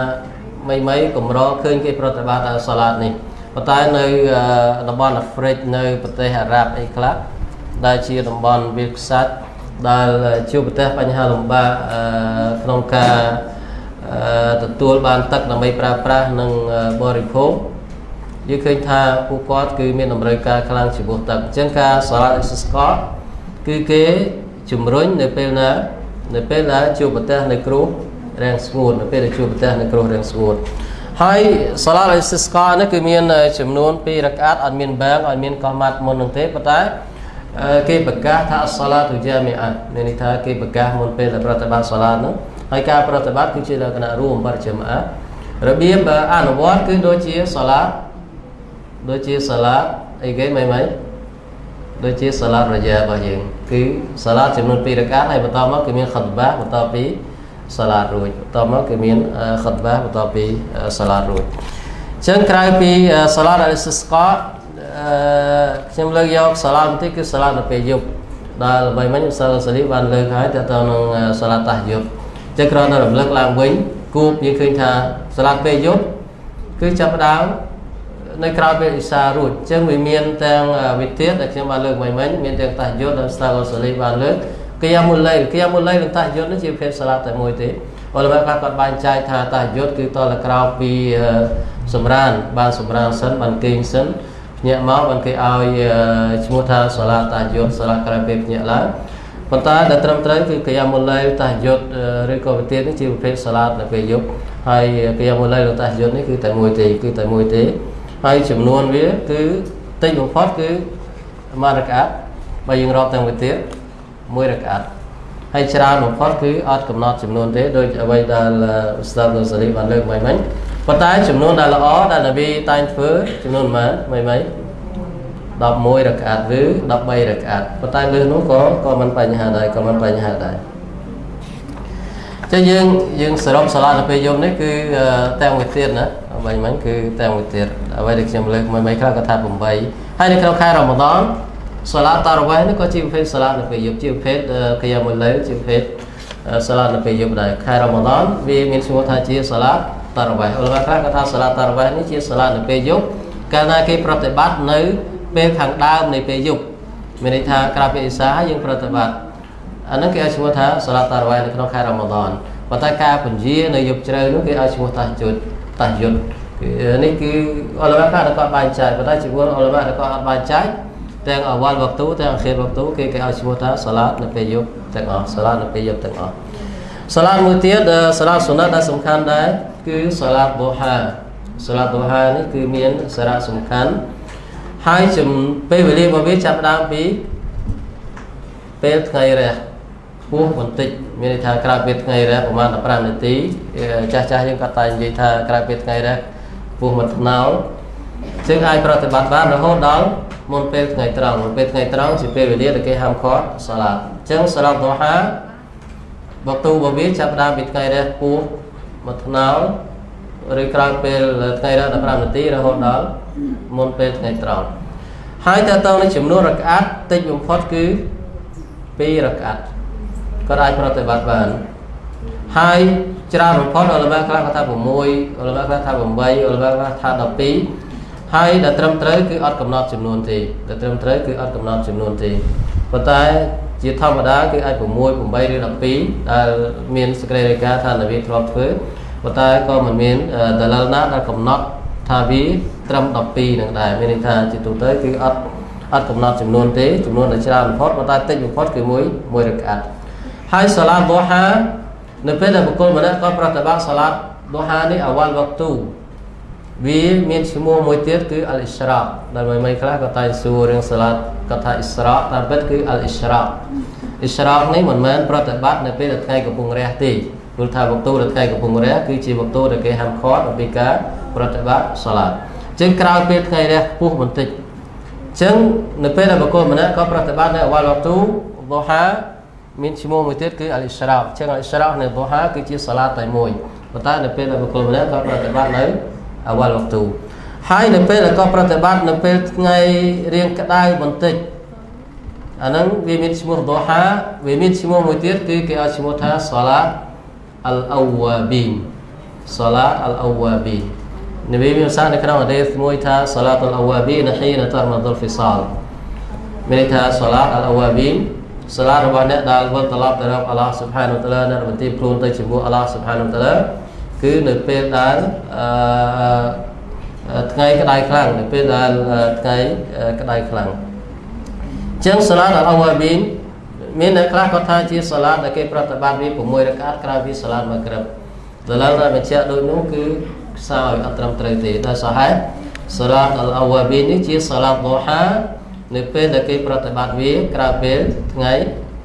S4: មីមីកម្រឃើញគេប្រតិបត្តិដល់សាឡានេះប៉ុន្តែនៅតំបន់អាហ្វ្រិកនៅប្រទេសអារ៉ាប់អីខ្លះដែលជាតំបន់វាលខ្សាច់ដែលជួបប្រទះបញ្ហាលំបាកក្នុងការទទួលបានទឹកដើម្បីប្រើប្រាស់និងបរិភោគយើងឃើញថាពួកគាត់គឺមានតម្រូវការខ្លាំងចំពោះទឹកអញ្ចឹងការសាឡាអ៊ីស្កតគឺគេជំរុញនៅពេលណានៅពេលដែលជួបប្រទះនៅគ្រោះ រាំងស្ងួតនៅពេលដែលជួបប្រទះនៅគ្រោះរាំងស្ងួតហើយសាឡាអ៊ីស្កតនេះគឺមានចំនួន2រកាតអត់មានបាងអត់មានកោះម៉ាត់មុននឹងទេប៉ុន្តែគេប្រកាសថាសាឡាទុជាមីអាត់មានន័យថាគេប្រកាសមុនពេលដែលប្រតិបត្តិសាឡានោះហើយការប្រតិបត្តិគឺជាលក្ខណៈរួមបរិជ្ជមអារបៀបអនុវត្តគឺដូចជាសាឡាដូចជាសាឡាអីគេមិនមិនដូចជាសាឡារយ៉ារបស់យើងគឺសាឡាចំនួន2រកាតហើយបន្តមកគឺមានខតបាបន្តពី សាឡារួចបន្តមកគឺមានខតបាបន្តពីសាឡារួចអញ្ចឹងក្រៅពីសាឡាដែលសិស្កតខ្ញុំលើកយកសាឡាបន្តិចគឺសាឡានៅពេលយប់ដែលល្បីមិញសាឡាសាលីបានលើកហើយតទៅនឹងសាឡាតាស់យប់ចឹងគ្រាន់តែរំលឹកឡើងវិញគូបយើងឃើញថាសាឡាពេលយប់គឺចាប់ផ្ដើមនៅក្រៅពេលអ៊ីសារួចអញ្ចឹងវាមានទាំងវិទ្យាដែលខ្ញុំបានលើកមិញមិញមានទាំងតាយុទ្ធដែលស្តាឡូសាលីបានលើក គយ៉ាមុលឡៃគយ៉ាមុលឡៃនិងតាយុទ្ធនេះជាប្រភេទសាឡាតែមួយទេអលម៉ាខ្លះគាត់បែងចែកថាតាយុទ្ធគឺតលក្រៅពីសម្រានបានសម្រានសិនបានគេងសិនភ្ញាក់មកបានគេឲ្យឈ្មោះថាសាឡាតាយុទ្ធសាឡាក្រៅពេលភ្ញាក់ឡើងប៉ុន្តែដែលត្រឹមត្រូវគឺកយ៉ាមុលឡៃតាយុទ្ធឬក៏វិទ្យានេះជាប្រភេទសាឡានៅពេលយប់ហើយកយ៉ាមុលឡៃនិងតាយុទ្ធនេះគឺតែមួយទេគឺតែមួយទេហើយចំនួនវាគឺតិចបំផុតគឺមួយរកាត់បើយើងរាប់ទាំងវិទ្យា មួយរកាត់ហើយច្រើនបំផុតគឺអត់កំណត់ចំនួនទេដោយអ្វីដែលស្ដាប់នៅសារីបានលើកមិញមិញប៉ុន្តែចំនួនដែលល្អដែលនប៊ីតែងធ្វើចំនួនប៉ុន្មានមិញមិញ11រកាត់ឬ13រកាត់ប៉ុន្តែលើសនោះក៏ក៏មិនបញ្ហាដែរក៏មិនបញ្ហាដែរចឹងយើងយើងសរុបសាឡានៅពេលយប់នេះគឺទាំងមួយទៀតណាបាញ់មិញគឺទាំងមួយទៀតអ្វីដែលខ្ញុំលើកមួយមិនខ្លះក៏ថា8ហើយនៅក្នុងខែរ៉ម៉ាដន សាឡាតារវ៉េនេះក៏ជាប្រភេទសាឡានៅពេលយប់ជាប្រភេទកាយាមុលឡៃជាប្រភេទសាឡានៅពេលយប់ដែរខែរ៉ម៉ាដនវាមានឈ្មោះថាជាសាឡាតារវ៉េអល់ឡាខ្លះក៏ថាសាឡាតារវ៉េនេះជាសាឡានៅពេលយប់កាលណាគេប្រតិបត្តិនៅពេលខាងដើមនៃពេលយប់មានន័យថាក្រៅពីអ៊ីសាយើងប្រតិបត្តិអានឹងគេឲ្យឈ្មោះថាសាឡាតារវ៉េនៅក្នុងខែរ៉ម៉ាដនប៉ុន្តែការពន្យានៅយប់ជ្រៅនោះគេឲ្យឈ្មោះតាជុតតាយុទ្ធនេះគឺអលម៉ាខ្លះគាត់បែងចែកប៉ុន្តែជាពលអលម៉ាគាត់អត់បែងចែក ទាំងអវលវកទូទាំងអខិរវកទូគេគេឲ្យឈ្មោះថាសាឡាតនៅពេលយប់ទាំងអស់សាឡាតនៅពេលយប់ទាំងអស់សាឡាតមួយទៀតសាឡាតសុណាតដែលសំខាន់ដែរគឺសាឡាតបូហាសាឡាតបូហានេះគឺមានសារៈសំខាន់ហើយជំពេលវេលារបស់វាចាប់ដើមពីពេលថ្ងៃរះពោះបន្តិចមានន័យថាក្រៅពេលថ្ងៃរះប្រហែល15នាទីចាស់ចាស់យើងក៏តែនិយាយថាក្រៅពេលថ្ងៃរះពោះមួយថ្នោលយើងអាចប្រតិបត្តិបានរហូតដល់ មុនពេលថ្ងៃត្រង់មុនពេលថ្ងៃត្រង់ជាពេលវេលាដែលគេហាមឃាត់សាឡាតអញ្ចឹងសាឡាតដូហាបកទូបវាចាប់ដើមពីថ្ងៃរះពោះមួយថ្នោលឬក្រោយពេលថ្ងៃរះ15នាទីរហូតដល់មុនពេលថ្ងៃត្រង់ហើយតើតើនឹងចំនួនរកាត់តិចបំផុតគឺ2រកាត់ក៏អាចប្រតិបត្តិបានហើយច្រើនបំផុតអលមាខ្លះគាត់ថា6អលមាខ្លះថា8អលមាខ្លះថា12 ហើយដែលត្រឹមត្រូវគឺអត់កំណត់ចំនួនទេដែលត្រឹមត្រូវគឺអត់កំណត់ចំនួនទេប៉ុន្តែជាធម្មតាគឺអាច6 8ឬ12ដែលមានសេចក្តីរាយការណ៍ថានវីធ្លាប់ធ្វើប៉ុន្តែក៏មិនមានដលិលណាដែលកំណត់ថាវាត្រឹម12នឹងដែរមានន័យថាជាទូទៅគឺអត់អត់កំណត់ចំនួនទេចំនួនដែលច្រើនបំផុតប៉ុន្តែតិចបំផុតគឺមួយមួយរកាត់ហើយសាឡាតឌូហានៅពេលដែលបុគ្គលម្នាក់ក៏ប្រតិបត្តិសាឡាតឌូហានេះអវលវកទូ វាមានឈ្មោះមួយទៀតគឺអលអ៊ីស្រ៉ាដែលមិនមិនខ្លះក៏តែសួររឿងសាឡាតក៏ថាអ៊ីស្រ៉ាតាមពិតគឺអលអ៊ីស្រ៉ាអ៊ីស្រ៉ានេះមិនមែនប្រតិបត្តិនៅពេលដែលថ្ងៃកំពុងរះទេព្រោះថាវកទូដែលថ្ងៃកំពុងរះគឺជាវកទូដែលគេហាមឃាត់អំពីការប្រតិបត្តិសាឡាតអញ្ចឹងក្រោយពេលថ្ងៃរះខ្ពស់បន្តិចអញ្ចឹងនៅពេលដែលបុគ្គលម្នាក់ក៏ប្រតិបត្តិនៅអវលវកទូឌូហាមានឈ្មោះមួយទៀតគឺអលអ៊ីស្រ៉ាអញ្ចឹងអលអ៊ីស្រ៉ានៅឌូហាគឺជាសាឡាតតែមួយប៉ុន្តែនៅពេលដែលបុគ្គលម្នាក់ក៏ប្រតិបត្តិនៅ អវលវកទូហើយនៅពេលដែលក៏ប្រតិបត្តិនៅពេលថ្ងៃរៀងក្តៅបន្តិចអាហ្នឹងវាមានឈ្មោះឌូហាវាមានឈ្មោះមួយទៀតគឺគេឲ្យឈ្មោះថាសាឡាតអលអវ៉ាប៊ីនសាឡាតអលអវ៉ាប៊ីននប៊ីមានសារនៅក្នុងហឌីសមួយថាសាឡាតអលអវ៉ាប៊ីនហ៊ីនតរមដុលហ្វីសាលមានន័យថាសាឡាតអលអវ៉ាប៊ីនសាឡារបស់អ្នកដែលវិលត្រឡប់ទៅរកអល់ឡោះស៊ុបហានូតាឡានៅបន្ទាបខ្លួនទៅជាមួយអល់ឡោះស៊ុបហានូតាឡា គឺនៅពេលដែលអឺថ្ងៃក្តៅខ្លាំងនៅពេលដែលថ្ងៃក្តៅខ្លាំងចឹងសាឡាតអលអវ៉ាប៊ីនមានអ្នកខ្លះគាត់ថាជាសាឡាតដែលគេប្រតិបត្តិវា6រកាតក្រៅពីសាឡាតមួយក្រឹបដល់ឡើងតែបញ្ជាក់ដូចនោះគឺខ្សោយអត់ត្រឹមត្រូវទេដោយសារហេតុសាឡាតអលអវ៉ាប៊ីននេះជាសាឡាតឌូហានៅពេលដែលគេប្រតិបត្តិវាក្រៅពេលថ្ងៃ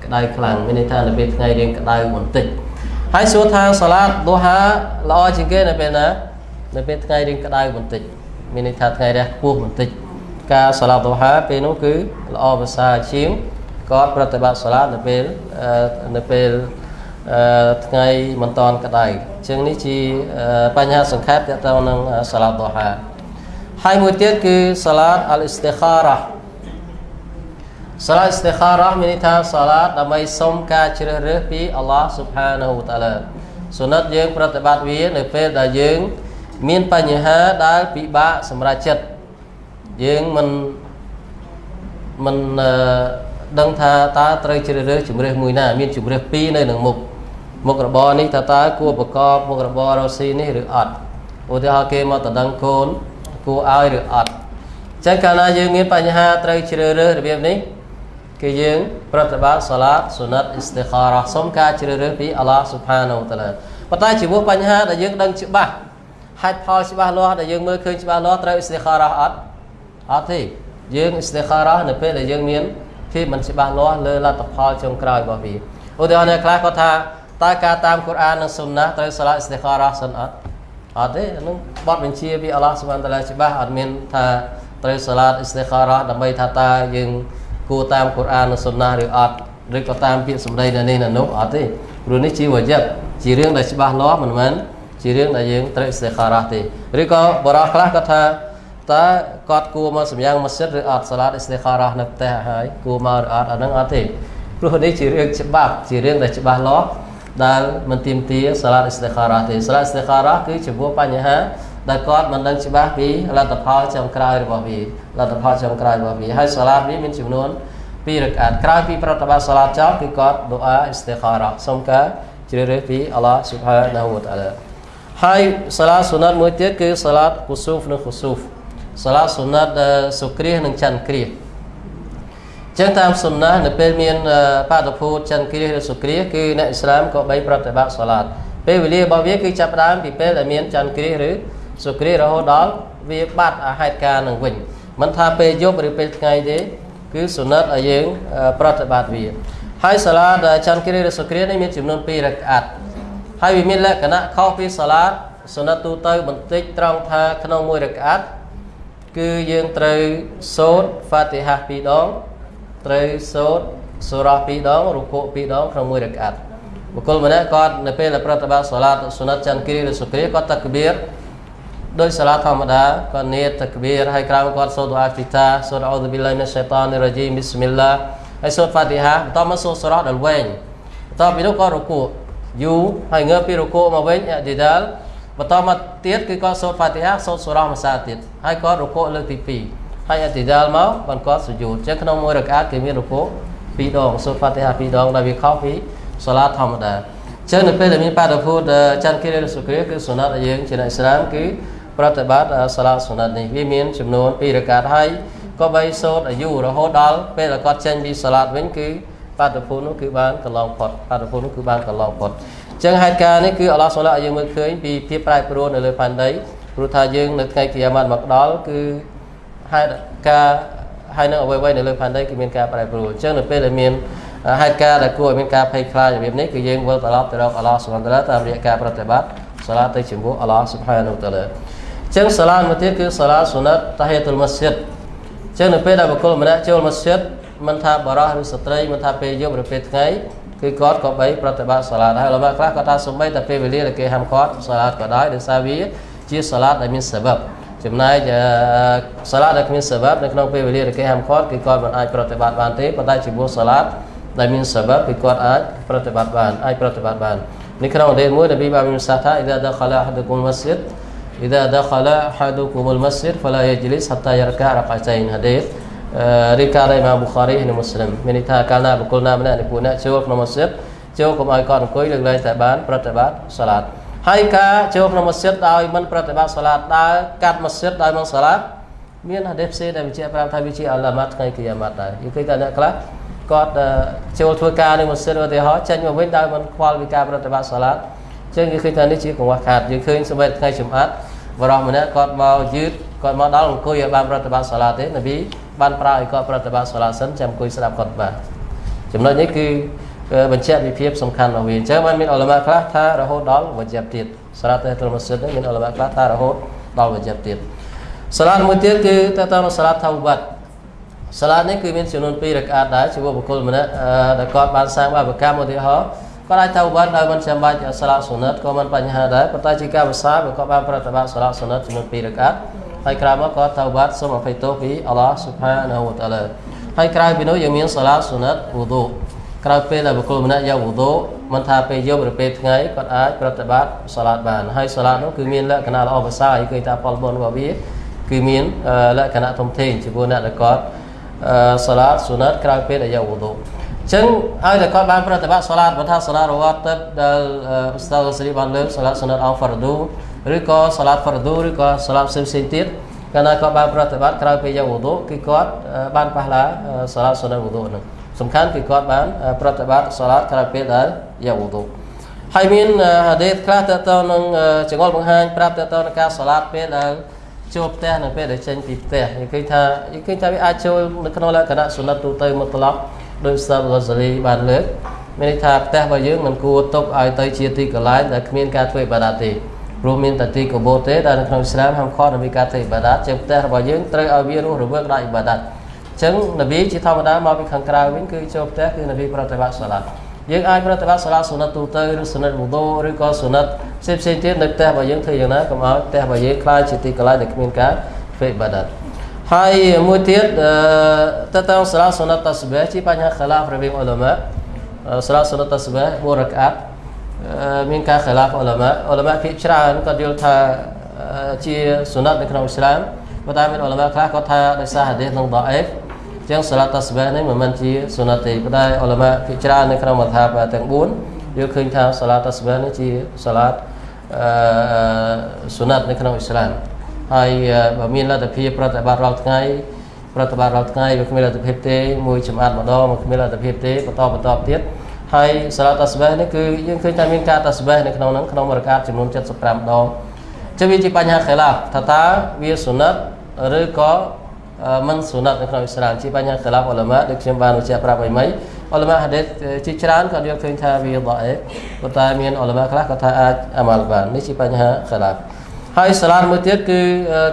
S4: ក្តៅខ្លាំងមានន័យថានៅពេលថ្ងៃរៀងក្តៅបន្តិច ហើយសួរថាសាឡាតឌូហាល្អជាងគេនៅពេលណានៅពេលថ្ងៃរៀងក្តៅបន្តិចមានន័យថាថ្ងៃរះខ្ពស់បន្តិចការសាឡាតឌូហាពេលនោះគឺល្អប្រសើរជាងគាត់ប្រតិបត្តិសាឡាតនៅពេលនៅពេលថ្ងៃមិនតាន់ក្តៅអញ្ចឹងនេះជាបញ្ហាសង្ខេបទាក់ទងនឹងសាឡាតឌូហាហើយមួយទៀតគឺសាឡាតអលអ៊ីស្តិខារ៉ា សាឡាតអ៊ីស្តិខារ៉ាមានន័យថាសាឡាតដើម្បីសុំការជ្រើសរើសពីអល់ឡោះស៊ុបហានាហ៊ូតាឡាសុណិតយើងប្រតិបត្តិវានៅពេលដែលយើង មានបញ្ហាដែលពិបាកសម្រាប់ចិត្តយើងមិនមិនដឹងថាតើត្រូវជ្រើសរើសជំរើសមួយណា មានជំរើសពីរនៅក្នុងមុខមុខរបរនេះតើតើគួរប្រកបមុខរបររស់ស៊ីនេះឬអត់ឧទាហរណ៍គេមកតដឹងកូនគួរឲ្យឬអត់ចឹងកាលណាយើងមានបញ្ហាត្រូវជ្រើសរើសរបៀបនេះ គឺយើងប្រតិបត្តិសាឡាតសុណិតអ៊ីស្តិខារ៉ាសុំការជ្រើសរើសពីអល់ឡោះស៊ុបហានូតាឡាប៉ុន្តែចំពោះបញ្ហាដែលយើងដឹងច្បាស់ហេតុផលច្បាស់លាស់ដែលយើងមើលឃើញច្បាស់លាស់ត្រូវអ៊ីស្តិខារ៉ាអត់អត់ទេយើងអ៊ីស្តិខារ៉ានៅពេលដែលយើងមានភាពមិនច្បាស់លាស់លើលទ្ធផលចុងក្រោយរបស់វាឧទាហរណ៍អ្នកខ្លះគាត់ថាតើការតាមកូរ៉ាននិងសុនណាត្រូវសាឡាអ៊ីស្តិខារ៉ាសិនអត់អត់ទេហ្នឹងបទបញ្ជាពីអល់ឡោះសុបហានតាឡាច្បាស់អត់មានថាត្រូវសាឡាអ៊ីស្តិខារ៉ាដើម្បីថាតើយើង គួរតាមកូរ៉ាននិងសុនណាឬអត់ឬក៏តាមពាក្យសម្ដីនៅនេះនៅនោះអត់ទេព្រោះនេះជាវ៉ាជីបជារឿងដែលច្បាស់លាស់មិនមែនជារឿងដែលយើងត្រូវអ៊ីស្តិខារ៉ាទេឬក៏បរិះខ្លះគាត់ថាតើគាត់គួរមកសម្យ៉ាងម៉ាស៊ីតឬអត់សាឡាតអ៊ីស្តិខារ៉ានៅផ្ទះហើយគួរមកឬអត់អាហ្នឹងអត់ទេព្រោះនេះជារឿងច្បាប់ជារឿងដែលច្បាស់លាស់ដែលមិនទៀមទាសាឡាតអ៊ីស្តិខារ៉ាទេសាឡាតអ៊ីស្តិខារ៉ាគឺចំពោះបញ្ហា ដែលគាត់មិនដឹងច្បាស់ពីលទ្ធផលចុងក្រោយរបស់វាលទ្ធផលចុងក្រោយរបស់វាហើយសាឡាតវាមានចំនួន2រកាតក្រោយពីប្រតិបត្តិសាឡាតចប់គឺគាត់ដូអាអ៊ីស្តិខារ៉ាសូមការជ្រើសរើសពីអល់ឡោះស៊ុបហានាហ៊ូវតាឡាហើយសាឡាតសុណាត់មួយទៀតគឺសាឡាតគូស៊ូហ្វនិងខូស៊ូហ្វសាឡាសុណាត់សុគ្រាសនិងច័ន្ទគ្រាសចឹងតាមសុណានៅពេលមានបាតុភូតច័ន្ទគ្រាសឬសុគ្រាសគឺអ្នកអ៊ីស្លាមក៏បីប្រតិបត្តិសាឡាតពេលវេលារបស់វាគឺចាប់ផ្ដើមពីពេលដែលមានច័ន្ទគ្រាសឬ សុគ្រាសរហូតដល់វាបាត់អាហេតុការនឹងវិញមិនថាពេលយប់ឬពេលថ្ងៃទេគឺសុណាត់ឲ្យយើងប្រតិបត្តិវាហើយសាឡាតច័ន្ទគ្រាសឬសុគ្រាសនេះមានចំនួន2រកាត់ហើយវាមានលក្ខណៈខុសពីសាឡាតសុណាត់ទូទៅបន្តិចត្រង់ថាក្នុងមួយរកាត់គឺយើងត្រូវសូត្រហ្វាទីហា2ដងត្រូវសូត្រសូរ៉ា2ដងរុគូ2ដងក្នុងមួយរកាត់បុគ្គលម្នាក់គាត់នៅពេលដែលប្រតិបត្តិសាឡាតសុណាត់ច័ន្ទគ្រីឬសុគ្រីគាត់តកបៀរ ដោយសាឡាតធម្មតាគាត់និយាយតកបៀរហើយក្រោយគាត់សូត្រអាហ្វីតាសូត្រអ៊ូឌូប៊ីឡាមីនឆៃតានីរ៉ាជីមប៊ីស្មិលឡាហើយសូត្រហ្វាទីហាបន្តមកសូត្រសូរ៉ាដល់វែងបន្ទាប់ពីនោះគាត់រុគូយូហើយងើបពីរុគូមកវិញអឌីដាលបន្តមកទៀតគឺគាត់សូត្រហ្វាទីហាសូត្រសូរ៉ាមួយសាទៀតហើយគាត់រុគូលើកទី2ហើយអតិដាលមកបានគាត់សុយូតអញ្ចឹងក្នុងមួយរកាតគេមានរុគូ2ដងសូត្រហ្វាទីហា2ដងដែលវាខុសពីសាឡាធម្មតាចឹងនៅពេលដែលមានបាតុភូតច័ន្ទគិរិសុគ្រាគឺសុណាត់ដែលយើងជាអ្នកស្រាមគឺ ប្រតិបត្តិសាឡាសុណាត់នេះវាមានចំនួន2រកាតហើយក៏បីសូត្រអាយុរហូតដល់ពេលដែលគាត់ចេញពីសាឡាតវិញគឺបាតុភូតនោះគឺបានកន្លងផុតបាតុភូតនោះគឺបានកន្លងផុតចឹងហេតុការណ៍នេះគឺអល់ឡោះសូឡាឲ្យយើងមើលឃើញពីភាពប្រែប្រួលនៅលើផែនដីព្រោះថាយើងនៅថ្ងៃគីយ៉ាម៉ាត់មកដល់គឺហេតុការហើយនៅអ្វីៗនៅលើផែនដីគឺមានការប្រែប្រួលអញ្ចឹងនៅពេលដែលមានហេតុការណ៍ដែលគួរឲ្យមានការភ័យខ្លាចរបៀបនេះគឺយើងវិលត្រឡប់ទៅរកអល់ឡោះសុបហានតាឡាតាមរយៈការប្រតិបត្តិសាឡាទៅជាមួយអល់ឡោះសុបហានតាឡាអញ្ចឹងសាឡាមួយទៀតគឺសាឡាសុណាត់តាហីតុលម៉ាស្ជីដអញ្ចឹងនៅពេលដែលបុគ្គលម្នាក់ចូលម៉ាស្ជីដមិនថាបរោះឬស្ត្រីមិនថាពេលយប់ឬពេលថ្ងៃគឺគាត់ក៏បីប្រតិបត្តិសាឡាហើយលោកខ្លះគាត់ថាសំបីតែពេលវេលាដែលគេហាមគាត់សាឡាក៏ដោយដោយសារវាជាសាឡាដែលមានសបបចំណែកសាឡាដែលគ្មានសបាប់នៅក្នុងពេលវេលាដែលគេហាមឃាត់គឺគាត់មិនអាចប្រតិបត្តិបានទេប៉ុន្តែចំពោះសាឡាដែលមានសបាប់គឺគាត់អាចប្រតិបត្តិបានអាចប្រតិបត្តិបាននៅក្នុងអតីតមួយនប៊ីបានមានសាថាអ៊ីដាដខឡាអហដគុមម៉ាស្ជីដអ៊ីដាដ idza dakhala hadukumul masjid fala yajlis hatta yarka rak'atain hadis រីការីម៉ាប៊ូខារីនិងមូស្លីមមានន័យថាកាលណាបុគ្គលណាម្នាក់នៃពួកអ្នកចូលក្នុងមស្ជីតចូលកុំឲ្យគាត់អង្គុយលើកលែងតែបានប្រតិបត្តិសាឡាតហើយការចូលក្នុងមស្ជីតដោយមិនប្រតិបត្តិសាឡាតដើរកាត់មស្ជីតដោយមិនសាឡាតមានហាឌីសផ្សេងដែលបញ្ជាក់ប្រាប់ថាវាជាអាឡាម៉ាត់ថ្ងៃគីយ៉ាម៉ាត់ដែរគឺគេថាអ្នកខ្លះគាត់ចូលធ្វើការនៅមស្ជីតឧទាហរណ៍ចេញមកវិញដោយមិនខ្វល់ពីការប្រតិបត្តិសាឡាតអញ្ចឹងគេឃើញថានេះជាកង្វះខាតយើងឃើញសម្រាប់ថ្ងៃជុំអាត់ បរោះម្នាក់គាត់មកយឺតគាត់មកដល់អង្គុយឲ្យបានប្រតិបត្តិសាឡាតទេនប៊ីបានប្រើឲ្យគាត់ប្រតិបត្តិសាឡាតសិនចាំអង្គុយស្ដាប់គាត់បានចំណុចនេះគឺបញ្ជាក់ពីភាពសំខាន់របស់វាអញ្ចឹងបានមានអលមាខ្លះថារហូតដល់វជ្ជទៀតសារ៉ាតតុលម៉ាស៊ីដមានអលមាខ្លះថារហូតដល់វជ្ជទៀតសារ៉ាតមួយទៀតគឺតើតើសារ៉ាតថាវបាត់សារ៉ាតនេះគឺមានចំនួន2រកាតដែរជាមួយបុគ្គលម្នាក់ដែលគាត់បានសាងបាបកម្មឧទាហរណ៍ គាត់អាចថាវបាត់ដោយមិនចាំបាច់សារ៉ាតសុណិតក៏មិនបញ្ហាដែរប៉ុន្តែជាការភាសាបើគាត់បានប្រតិបត្តិសារ៉ាតសុណិតចំនួន2រកាតហើយក្រោយមកគាត់ថាវបាត់សូមអភ័យទោសពីអល់ឡោះស៊ុបហានាហ៊ូវតាឡាហើយក្រៅពីនោះយើងមានសារ៉ាតសុណិតវូឌូក្រោយពេលដែលបុគ្គលម្នាក់យកវូដូមិនថាពេលយប់ឬពេលថ្ងៃគាត់អាចប្រតិបត្តិសាឡាតបានហើយសាឡាតនោះគឺមានលក្ខណៈល្អប្រសើរហើយឃើញថាផលបុណ្យរបស់វាគឺមានលក្ខណៈធំធេងចំពោះអ្នកដែលគាត់សាឡាតសុណាត់ក្រោយពេលដែលយកវូដូអញ្ចឹងឲ្យតែគាត់បានប្រតិបត្តិសាឡាតបើថាសាឡាតរវត្តទឹកដែលឧស្តាទសេរីបានលើកសាឡាតសុណាត់អង្គហ្វារឌូឬក៏សាឡាតហ្វារឌូឬក៏សាឡាតផ្សេងផ្សេងទៀតកាលណាគាត់បានប្រតិបត្តិក្រោយពេលយកវូដូគឺគាត់បានប៉ះឡាសាឡាតសុណាត់វូដូហ្នឹងសំខាន់គឺគាត់បានប្រតិបត្តិសាឡាតក្រោយពេលដែលយកវូទូហើយមានហាឌីសខ្លះតើតើនឹងចង្អុលបង្ហាញប្រាប់តើតើនឹងការសាឡាតពេលដែលចូលផ្ទះនិងពេលដែលចេញពីផ្ទះនិយាយថានិយាយថាវាអាចចូលនៅក្នុងលក្ខណៈសុណិតទូទៅមកត្រឡប់ ដោយសាបហ្គាហ្សាលីបានលើកមានន័យថាផ្ទះរបស់យើងមិនគួរទុកឲ្យទៅជាទីកន្លែងដែលគ្មានការធ្វើអ៊ីបាដាតទេព្រោះមានតែទីកបោទេដែលនៅក្នុងអ៊ីស្លាមហាមឃាត់នៅពីការធ្វើអ៊ីបាដាតជាងផ្ទះរបស់យើងត្រូវឲ្យវារស់រវើកដោយអ៊ីបាដាតចឹងនប៊ីជាធម្មតាមកពីខាងក្រៅវិញគឺចូលផ្ទះគឺនប៊ីប្រតិបត្តិសាឡាយើងអាចប្រតិបត្តិសាឡាសុណិតទូទៅឬសុណិតវូដូឬក៏សុណិតផ្សេងផ្សេងទៀតនៅផ្ទះរបស់យើងធ្វើយ៉ាងណាកុំឲ្យផ្ទះរបស់យើងខ្លាចជាទីកន្លែងដែលគ្មានការធ្វើបាដាត ហើយមួយទៀតតើតើសាឡាសុណិតតាស្បេជាបញ្ហាខឡាហ្វរវាងអ៊ុលម៉ាសាឡាសុណិតតាស្បេមួយរកាត់មានការខឡាហ្វអ៊ុលម៉ាអ៊ុលម៉ាភាគច្រើនគាត់យល់ថាជាសុណិតនៅក្នុងអ៊ីស្លាមប៉ុន្តែមានអ៊ុលម៉ាខ្លះគាត់ថាដោយសារហាឌីសនឹងដអេហ្វចឹងសាឡាតតាស្បេនេះមិនមែនជាសុណាទេប៉ុន្តែអ៊ុលម៉ាភាគច្រើននៅក្នុងមថាបទាំង4យើងឃើញថាសាឡាតតាស្បេនេះជាសាឡាតអឺសុណាតនៅក្នុងអ៊ីស្លាម ហើយបើមានលទ្ធភាពប្រតិបត្តិរាល់ថ្ងៃប្រតិបត្តិរាល់ថ្ងៃវាគ្មានលទ្ធភាពទេមួយចំអាតម្ដងមកគ្មានលទ្ធភាពទេបន្តបន្តទៀតហើយសាឡាតតាស្បេនេះគឺយើងឃើញថាមានការតាស្បេនៅក្នុងហ្នឹងក្នុងរកាតចំនួន75ដងចឹងវាជាបញ្ហាខិលាថាតើវាសុណាត់ឬក៏មិនសុណាត់នៅក្នុងអ៊ីស្លាមជាបញ្ហាខិលាហ្វអ៊ុលម៉ាដូចខ្ញុំបានបញ្ជាក់ប្រាប់ឲ្យមិញអ៊ុលម៉ាហាឌីសជាច្រើនក៏យល់ឃើញថាវាដអេប៉ុន្តែមានអ៊ុលម៉ាខ្លះក៏ថាអាចអាម៉ាល់បាននេះជាបញ្ហាខិលា ហើយសាឡាតមួយទៀតគឺ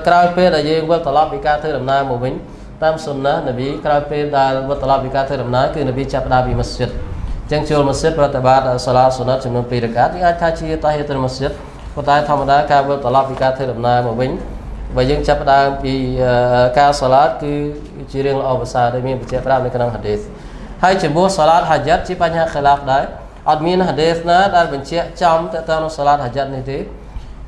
S4: ក្រោយពេលដែលយើងវិលត្រឡប់ពីការធ្វើដំណើរមកវិញតាមសុនណានប៊ីក្រោយពេលដែលវិលត្រឡប់ពីការធ្វើដំណើរគឺនប៊ីចាប់ផ្ដើមពីមស្ជីដចឹងចូលមស្ជីដប្រតិបត្តិសាឡាសុណាត់ចំនួន2រកាតយើងអាចថាជាតាហីតុលមស្ជីដប៉ុន្តែធម្មតាការវិលត្រឡប់ពីការធ្វើដំណើរមកវិញបើយើងចាប់ផ្ដើមពីការសាឡាតគឺជារឿងល្អប្រសើរដែលមានបញ្ជាក់ប្រាប់នៅក្នុងហាឌីសហើយចំពោះសាឡាតហាយ៉ាត់ជាបញ្ហាខិលាហ្វដែរអត់មានហាឌីសណាដែលបញ្ជាក់ចំទៅតាមសាឡាតហាយ៉ាត់នេះទេ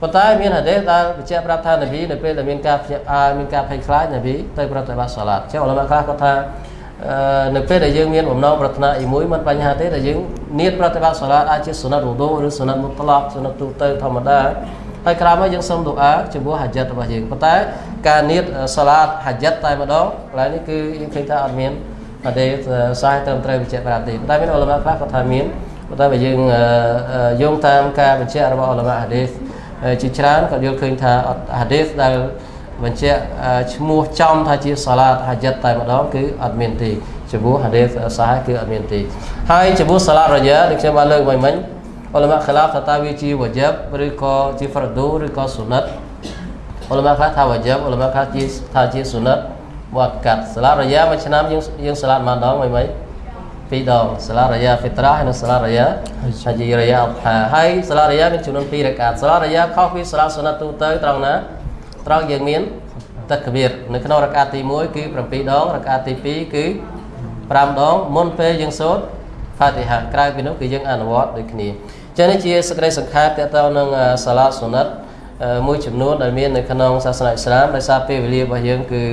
S4: ប៉ុន្តែមានហាឌីសដែលបញ្ជាក់ប្រាប់ថានប៊ីនៅពេលដែលមានការភ្ញាក់ផ្អើលមានការភ័យខ្លាចនប៊ីទៅប្រតិបត្តិសាឡាតចឹងអល់ឡោះខ្លះគាត់ថាអឺនៅពេលដែលយើងមានបំណងប្រាថ្នាអីមួយមិនបញ្ហាទេតែយើងនៀតប្រតិបត្តិសាឡាតអាចជាសុណាត់វូដូឬសុណាត់មុតឡកសុណាត់ទូទៅធម្មតាហើយក្រោយមកយើងសូមទូអាចំពោះហាဂျិតរបស់យើងប៉ុន្តែការនៀតសាឡាតហាဂျិតតែម្ដងកន្លែងនេះគឺយើងឃើញថាអត់មានអត់ទេសាយត្រឹមត្រូវបញ្ជាក់ប្រាប់ទេប៉ុន្តែមានអ៊ុលម៉ាខ្លះគាត់ថាមានប៉ុន្តែបើយើងយោងតាមការបញ្ជាក់របស់អ៊ុលម៉ាហាឌីស ជាច្រើនក៏យល់ឃើញថាហាឌីសដែលបញ្ជាក់ឈ្មោះចំថាជាសាឡាតហាဂျិតតែម្ដងគឺអត់មានទេចំពោះហាឌីសសាហគឺអត់មានទេហើយចំពោះសាឡាតរយ៉ាដូចខ្ញុំបានលើកមិញមិញអ៊ុលម៉ាខឡាបថាតើវាជាវ៉ាជីបឬក៏ជាហ្វ្រដូឬក៏សុណាត់អ៊ុលម៉ាខ្លះថាវ៉ាជីបអ៊ុលម៉ាខ្លះជាថាជាសុណាត់វត្តកាត់សាឡាតរយ៉ាមួយឆ្នាំយើងយើងសាឡាតមួយដងមិញមិញ ពីរដងសាឡារយ៉ាហ្វីត្រាហើយនិងសាឡារយ៉ាហាជីរយ៉ាអផាហើយសាឡារយ៉ាមានចំនួន2រកាតសាឡារយ៉ាខុសពីសាឡាសុណាត់ទូទៅត្រង់ណាត្រង់យើងមានតកវីរនៅក្នុងរកាតទី1គឺ7ដងរកាតទី2គឺ5ដងមុនពេលយើងសូត្រផាទីហាក្រៅពីនោះគឺយើងអនុវត្តដូចគ្នាចឹងនេះជាសក្តិសង្ខេបតទៅនឹងសាឡាសុណាត់មួយចំនួនដែលមាននៅក្នុងសាសនាអ៊ីស្លាមដោយសារពេលវេលារបស់យើងគឺ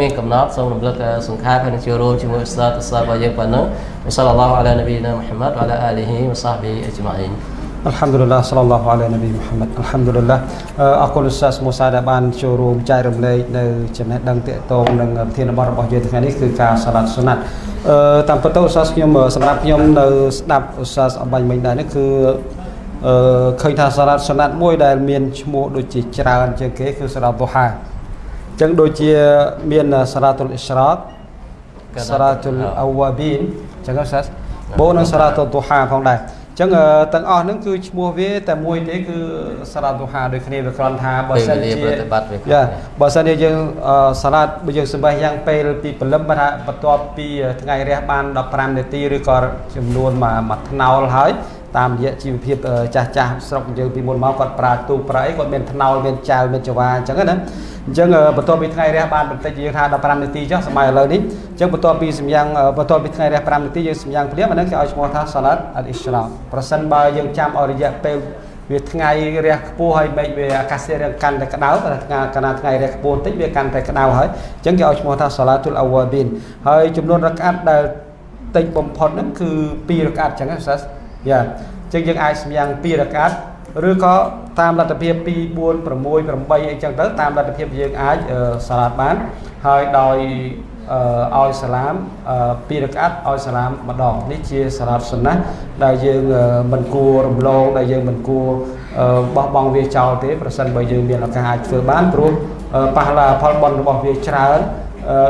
S4: មានកំណត់សូមរំលឹកសង្ខេបហើយនឹងចូលរួមជាមួយឧស្សាហ៍ឧស្សាហ៍របស់យើងប៉ុណ្ណឹងសល្លឡោះអាឡានប៊ីណាមូហាម៉ាត់វ៉ាឡាអាលីហ៊ីវ៉ាសាហប៊ីអ៊ីជ្ម៉ាអ៊ីន
S1: Alhamdulillah sallallahu alaihi nabi Muhammad Alhamdulillah អរគុណលោកសាស្មូសាដែលបានចូលរួមចែករំលែកនៅចំណេះដឹងទាក់ទងនឹងប្រធានបទរបស់យើងថ្ងៃនេះគឺការសាឡាត់សុណាត់អឺតាមពិតទៅឧស្សាហ៍ខ្ញុំសម្រាប់ខ្ញុំនៅស្ដាប់ឧស្សាហ៍អបាញ់មិញដែរនេះគឺអឺឃើញថាសាឡាត់សុណាត់មួយដែលមានឈ្មោះដូចជាច្រើនជាងគេគឺសាឡាត់ឌូហាអញ្ចឹងដូចជាមានសាឡាតុលអ៊ីស្រកសាឡាតុលអវ៉ាប៊ីនអញ្ចឹងសាស្បូននិងសាឡាតុលឌូហាផងដែរចឹងទាំងអស់ហ្នឹងគឺឈ្មោះវាតែមួយទេគឺសាឡាតទូហាដូចគ្នាវាគ្រាន់ថាបើសិនជាយ៉ាបើសិនជាយើងសាឡាតបើយើងសម្បះយ៉ាងពេលពីព្រលឹមថាបន្ទាប់ពីថ្ងៃរះបាន15នាទីឬក៏ចំនួនមួយថ្នោលហើយ តាមរយៈជីវភាពចាស់ចាស់ស្រុកយើងពីមុនមកគាត់ប្រើទូប្រើអីគាត់មានថ្នោលមានចៅមានចង្វាអញ្ចឹងណាអញ្ចឹងបន្ទាប់ពីថ្ងៃរះបានបន្តិចយើងថា15នាទីចុះសម័យឥឡូវនេះអញ្ចឹងបន្ទាប់ពីសម្យ៉ាងបន្ទាប់ពីថ្ងៃរះ5នាទីយើងសម្យ៉ាងព្រាមអានេះគេឲ្យឈ្មោះថាសាឡាត់អ៊ីស្រាប្រសិនបើយើងចាំឲ្យរយៈពេលវាថ្ងៃរះខ្ពស់ហើយមេឃវាអាកាសធាតុកាន់តែក្តៅតែថ្ងៃកាលណាថ្ងៃរះខ្ពស់បន្តិចវាកាន់តែក្តៅហើយអញ្ចឹងគេឲ្យឈ្មោះថាសាឡាតុលអវ៉ាប៊ីនហើយចំនួនរកាត់ដែលតិចបំផុតហ្នឹងគឺ2រកាត់អញ្ចឹងណាសាសយ៉ាអ ញ្ចឹងយើងអាចសម្យ៉ាង2រកាត់ឬក៏តាមលទ្ធភាព2 4 6 8អីចឹងទៅតាមលទ្ធភាពយើងអាចសាឡាតបានហើយដោយឲ្យសាឡាមពីរកាត់ឲ្យសាឡាមម្ដងនេះជាសាឡាតសុណាដែលយើងមិនគួររំលងដែលយើងមិនគួរបោះបង់វាចោលទេប្រសិនបើយើងមានឱកាសអាចធ្វើបានព្រោះប៉ះឡាផលបន់របស់វាច្រើន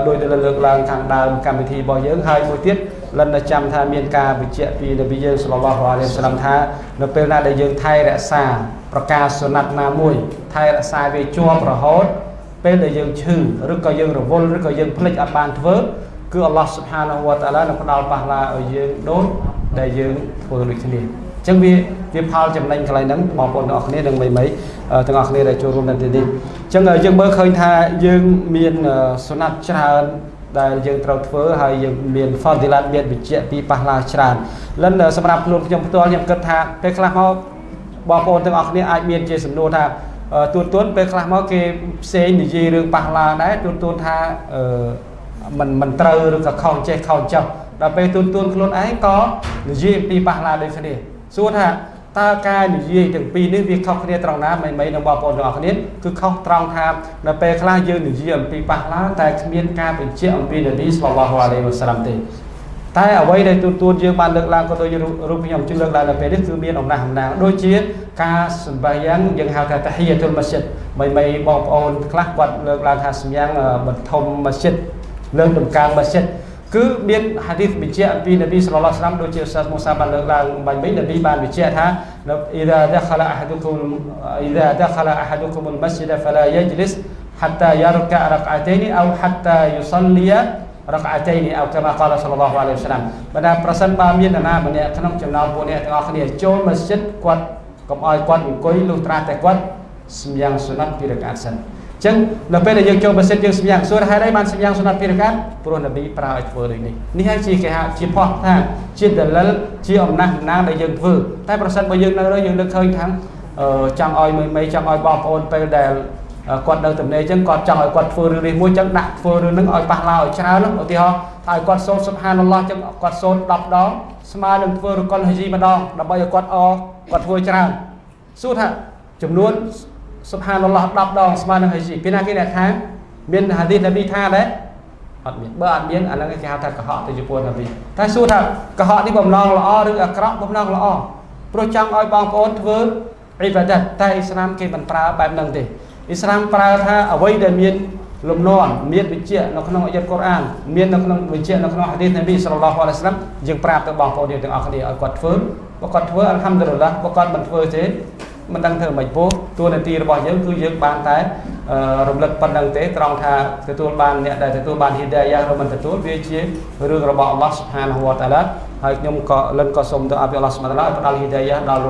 S1: ដោយដែលលើកឡើងខាងដើមកម្មវិធីរបស់យើងហើយមួយទៀត លិនចាំថាមានការបញ្ជាក់ពីនប៊ីយើងសល្លឡោះអាឡៃហ៊ីវសឡាមថា នៅពេលណាដែលយើងថែរក្សាប្រការសុណាត់ណាមួយ ថែរក្សាវាជាប់រហូត ពេលដែលយើងឈឺឬក៏យើងរវល់ឬក៏យើងភ្លេចអត់បានធ្វើគឺអល់ឡោះស៊ុបហានាវតាឡានឹងផ្ដល់ប៉ះឡាឲ្យយើងដូចដែលយើងធ្វើដូចគ្នាអញ្ចឹងវាវាផលចំណេញកន្លែងហ្នឹងបងប្អូនទាំងអស់គ្នានឹងមិនមិនទាំងអស់គ្នាដែលចូលរួមនៅទីនេះអញ្ចឹងយើងមើលឃើញថាយើងមានសុណាត់ច្រើន ដែលយើងត្រូវធ្វើហើយយើងមានផតឌីឡាតមានវិជ្ជាពីប៉ះឡាច្រើនលិនសម្រាប់ខ្លួនខ្ញុំផ្ទាល់ខ្ញុំគិតថាពេលខ្លះមកបងប្អូនទាំងអស់គ្នាអាចមានជាសំណួរថាទួនទួនពេលខ្លះមកគេផ្សេងនិយាយរឿងប៉ះឡាដែរទួនទួនថាអឺមិនមិនត្រូវឬក៏ខុសចេះខុសចុះដល់ពេលទួនទួនខ្លួនឯងក៏និយាយអំពីប៉ះឡាដូចគ្នាសួរថា តើការនិយាយទាំងពីរនេះវាខុសគ្នាត្រង់ណាមិនមិននឹងបងប្អូនទាំងអស់គ្នាគឺខុសត្រង់ថានៅពេលខ្លះយើងនិយាយអំពីប៉ះឡាតែគ្មានការបញ្ជាក់អំពីនប៊ីសល្លឡោះអាឡៃហ៊ីវសាឡាមទេតែអ្វីដែលទូទួនយើងបានលើកឡើងក៏ដូចរូបខ្ញុំជឿលើកឡើងនៅពេលនេះគឺមានអំណះអំណាងដូចជាការសម្បាយ៉ាងយើងហៅថាតាហ៊ីយ៉ាតុលម៉ាស៊ីតមិនមិនបងប្អូនខ្លះគាត់លើកឡើងថាសម្យ៉ាងបឋមម៉ាស៊ីតលើកដំកើងម៉ាស៊ីត គឺមានហាឌីសបញ្ជាក់អំពីនប៊ីសល្លឡោះស្លាមដូចជាសាស្មូសាបានលើកឡើងបាញ់មិញនប៊ីបានបញ្ជាក់ថា إذا دخل أحدكم إذا دخل أحدكم المسجد فلا يجلس حتى يركع ركعتين أو حتى يصلي រកអាតៃនេះអោកមាកាលសល្លឡោះអាឡៃហ៊ីវសាឡាមបើថាប្រសិនបើមាននរណាម្នាក់ក្នុងចំណោមពួកអ្នកទាំងអស់គ្នាចូលមស្ជីតគាត់កុំឲ្យគាត់អង្គុយលុះត្រាតែគាត់សម្យ៉ាងសុណាត់ពីរកាតសិន ចឹងនៅពេលដែលយើងចូលម៉ាស៊ីនយើងសម្យ៉ាងសួរហេតុអីបានសម្យ៉ាងសុណាត់ពីរកាតព្រោះនប៊ីប្រើឲ្យធ្វើដូចនេះនេះហើយជាគេហៅជាផោះថាជាដលិលជាអំណះអំណាងដែលយើងធ្វើតែប្រសិនបើយើងនៅយើងលើកឃើញថាចង់ឲ្យមីមីចង់ឲ្យបងប្អូនពេលដែលគាត់នៅទំនេរអញ្ចឹងគាត់ចង់ឲ្យគាត់ធ្វើរឿងនេះមួយអញ្ចឹងដាក់ធ្វើរឿងហ្នឹងឲ្យប៉ះឡោឲ្យច្រើនឧទាហរណ៍ថាឲ្យគាត់សូត្រសុបហានអល់ឡោះអញ្ចឹងគាត់សូត្រ10ដងស្មើនឹងធ្វើរកុលហជីម្ដងដើម្បីឲ្យគាត់អគាត់ធ្វើច្រើនសួរថាចំនួន សុបហានអល់ឡោះ10ដងស្មើនឹងហជីពីណាគេអ្នកថាមានហាឌីសនប៊ីថាដែរអត់មានបើអត់មានអាហ្នឹងគេហៅថាកុហកទៅចំពោះនប៊ីតែសួរថាកុហកនេះបំណងល្អឬអាក្រក់បំណងល្អព្រោះចង់ឲ្យបងប្អូនធ្វើអ៊ីបាដាតតែអ៊ីស្លាមគេមិនប្រើបែបហ្នឹងទេអ៊ីស្លាមប្រើថាអ្វីដែលមានលំនាំមានវិជ្ជានៅក្នុងអាយ៉ាត់កូរ៉ានមាននៅក្នុងវិជ្ជានៅក្នុងហាឌីសនប៊ីសល្លឡោះអាឡៃហ៊ីវសល្លាមយើងប្រាប់ទៅបងប្អូនយើងទាំងអស់គ្នាឲ្យគាត់ធ្វើបើគាត់ធ្វើអល់ហាំឌុលឡាបើគាត់មិនធ្វើទេ មិនដឹងធ្វើមិនពោះតួនាទីរបស់យើងគឺយើងបានតែរំលឹកប៉ុណ្្នឹងទេត្រង់ថាទទួលបានអ្នកដែលទទួលបានហ៊ីដាយ៉ាឬមិនទទួលវាជារឿងរបស់អល់ឡោះស៊ុបហានហូវតាឡាហើយខ្ញុំក៏លិនក៏សូមទៅអបអល់ឡោះស៊ុបហានតាឡាផ្ដល់ហ៊ីដាយ៉ាដល់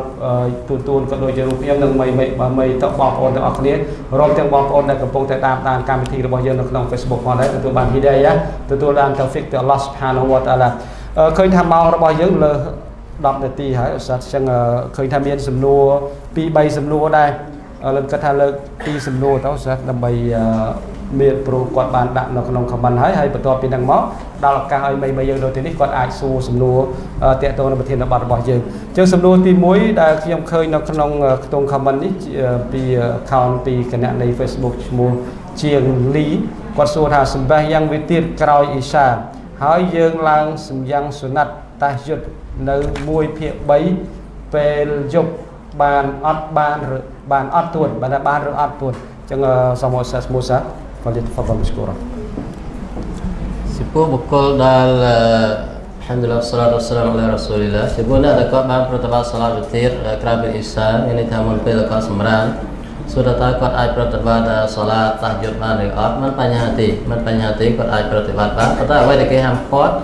S1: ទូទួនក៏ដូចជារូបខ្ញុំនិងមីមីបើមីទៅបងប្អូនទាំងអស់គ្នារួមទាំងបងប្អូនដែលកំពុងតែតាមដានកម្មវិធីរបស់យើងនៅក្នុង Facebook ផងដែរទទួលបានហ៊ីដាយ៉ាទទួលបានតៅហ្វិកទៅអល់ឡោះស៊ុបហានហូវតាឡាឃើញថាម៉ោងរបស់យើងលើ 10នាទីហើយឧស្សាហ៍អញ្ចឹងឃើញថាមានសំណួរ2 3សំណួរដែរលើកគាត់ថាលើកពីសំណួរទៅសិស្សដើម្បីមានព្រោះគាត់បានដាក់នៅក្នុង comment ហើយហើយបន្ទាប់ពីហ្នឹងមកដល់ឱកាសឲ្យមីមីយើងនៅទីនេះគាត់អាចសួរសំណួរតាក់ទងនឹងប្រធានបទរបស់យើងអញ្ចឹងសំណួរទី1ដែលខ្ញុំឃើញនៅក្នុងខ្ទង់ comment នេះពី account ពីគណៈនៃ Facebook ឈ្មោះជាងលីគាត់សួរថាសម្បះយ៉ាងវាទៀតក្រោយអ៊ីសាហើយយើងឡើងសម្យ៉ាងសុណាត់តាសយុទ្ធ នៅ1ភាគ3ពេលយប់បានអត់បានបានអត់ទួនបានបានឬអត់ទួនអញ្ចឹងសូមអរសាស្មូសាហ្វាលីតហ្វាដលមស្គូរ
S4: ចំពោះបុគ្គលដែលហាំឌុលឡាសាឡាតុសឡាមអឡារ៉ាស៊ូលីឡាចំពោះអ្នកដែលគាត់បានប្រតិបត្តិសាឡាវិទាក្រៅពីអ៊ីសាមានន័យថាមុនពេលគាត់សម្រានសួរថាគាត់អាចប្រតិបត្តិសាឡាតាយុទ្ធបានឬអត់មិនបញ្ហាទេមិនបញ្ហាទេគាត់អាចប្រតិបត្តិបានប៉ុន្តែអ្វីដែលគេហាមឃាត់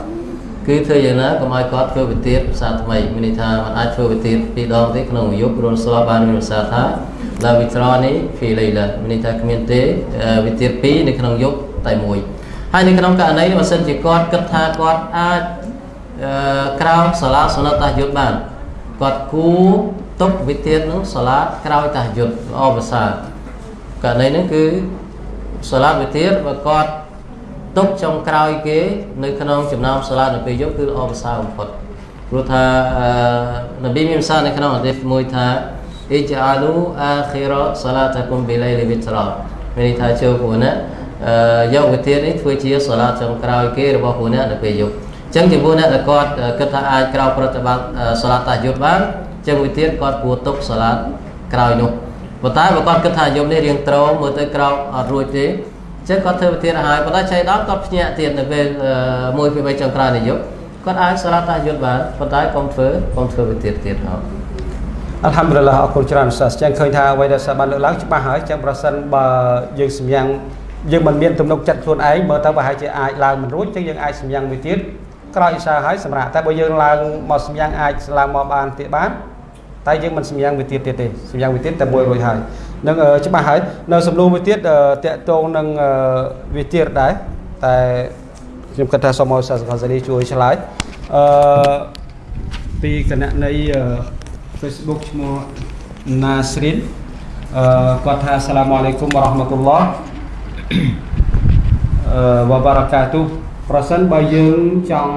S4: គឺធ្វើយ៉ាងណាកុំឲ្យគាត់ធ្វើវិទានភាសាថ្មីមានន័យថាมันអាចធ្វើវិទានពីរដងទេក្នុងមួយយប់ព្រោះស្លាប់បានមានភាសាថាឡាវិត្រនេះហ្វីលៃឡាមានន័យថាគ្មានទេវិទានពីរនៅក្នុងយប់តែមួយហើយនៅក្នុងករណីនេះបើសិនជាគាត់គិតថាគាត់អាចក្រោមសាឡាសុណតាយុទ្ធបានគាត់គួរទុកវិទាននឹងសាឡាក្រោយតាយុទ្ធល្អប្រសើរករណីនេះគឺសាឡាវិទានបើគាត់ ទុកចុងក្រោយគេនៅក្នុងចំណោមសាឡានៅពេលយប់គឺល្អប្រសើរបំផុតព្រោះថានប៊ីមានសារនៅក្នុងអតីតមួយថាអ៊ីចាលូអាខីរ៉សាឡាតាគុំប៊ីឡៃលីវិត្រោមានន័យថាចូលពួកណាយកវិធាននេះធ្វើជាសាឡាចុងក្រោយគេរបស់ពួកអ្នកនៅពេលយប់អញ្ចឹងចំពោះអ្នកដែលគាត់គិតថាអាចក្រោយប្រតិបត្តិសាឡាតាយុទ្ធបានអញ្ចឹងវិធានគាត់គួរទុកសាឡាក្រោយនោះប៉ុន្តែបើគាត់គិតថាយប់នេះរៀងត្រោមើលទៅក្រោយអត់រួចទេ ចឹងគាត់ធ្វើវិធានឲ្យប៉ុន្តែចៃដល់គាត់ភ្ញាក់ទៀតនៅពេលមួយពី3ចុងក្រោយនៃយប់គាត់អាចសារតាយុទ្ធបានប៉ុន្តែកុំធ្វើកុំធ្វើវិធានទៀតហ៎
S1: អល់ហាំឌុលឡាអរគុណច្រើនសាសចឹងឃើញថាអ្វីដែលសាបានលើកឡើងច្បាស់ហើយចឹងប្រសិនបើយើងសម្យ៉ាងយើងមិនមានទំនុកចិត្តខ្លួនឯងមើលទៅប្រហែលជាអាចឡើងមិនរួចចឹងយើងអាចសម្យ៉ាងមួយទៀតក្រោយអ៊ីសាហើយសម្រាប់តែបើយើងឡើងមកសម្យ៉ាងអាចឡើងមកបានទៀតបានតែយើងមិនសម្យ៉ាងមួយទៀតទៀតទេសម្យ៉ាងមួយទៀតតែមួយរួចហើយ នឹងច្បាស់ហើយនៅសំណួរមួយទៀតតកតងនឹងវាទៀតដែរតែខ្ញុំគិតថាសូមឲ្យសាសកាសាលីជួយឆ្លើយអឺពីគណៈនៃ Facebook ឈ្មោះ Nasrin អឺគាត់ថាសាឡាមអាឡៃគុំរ៉ាហ្មាតុលឡោះអឺវ៉ាបារកាទូប្រសិនបើយើងចង់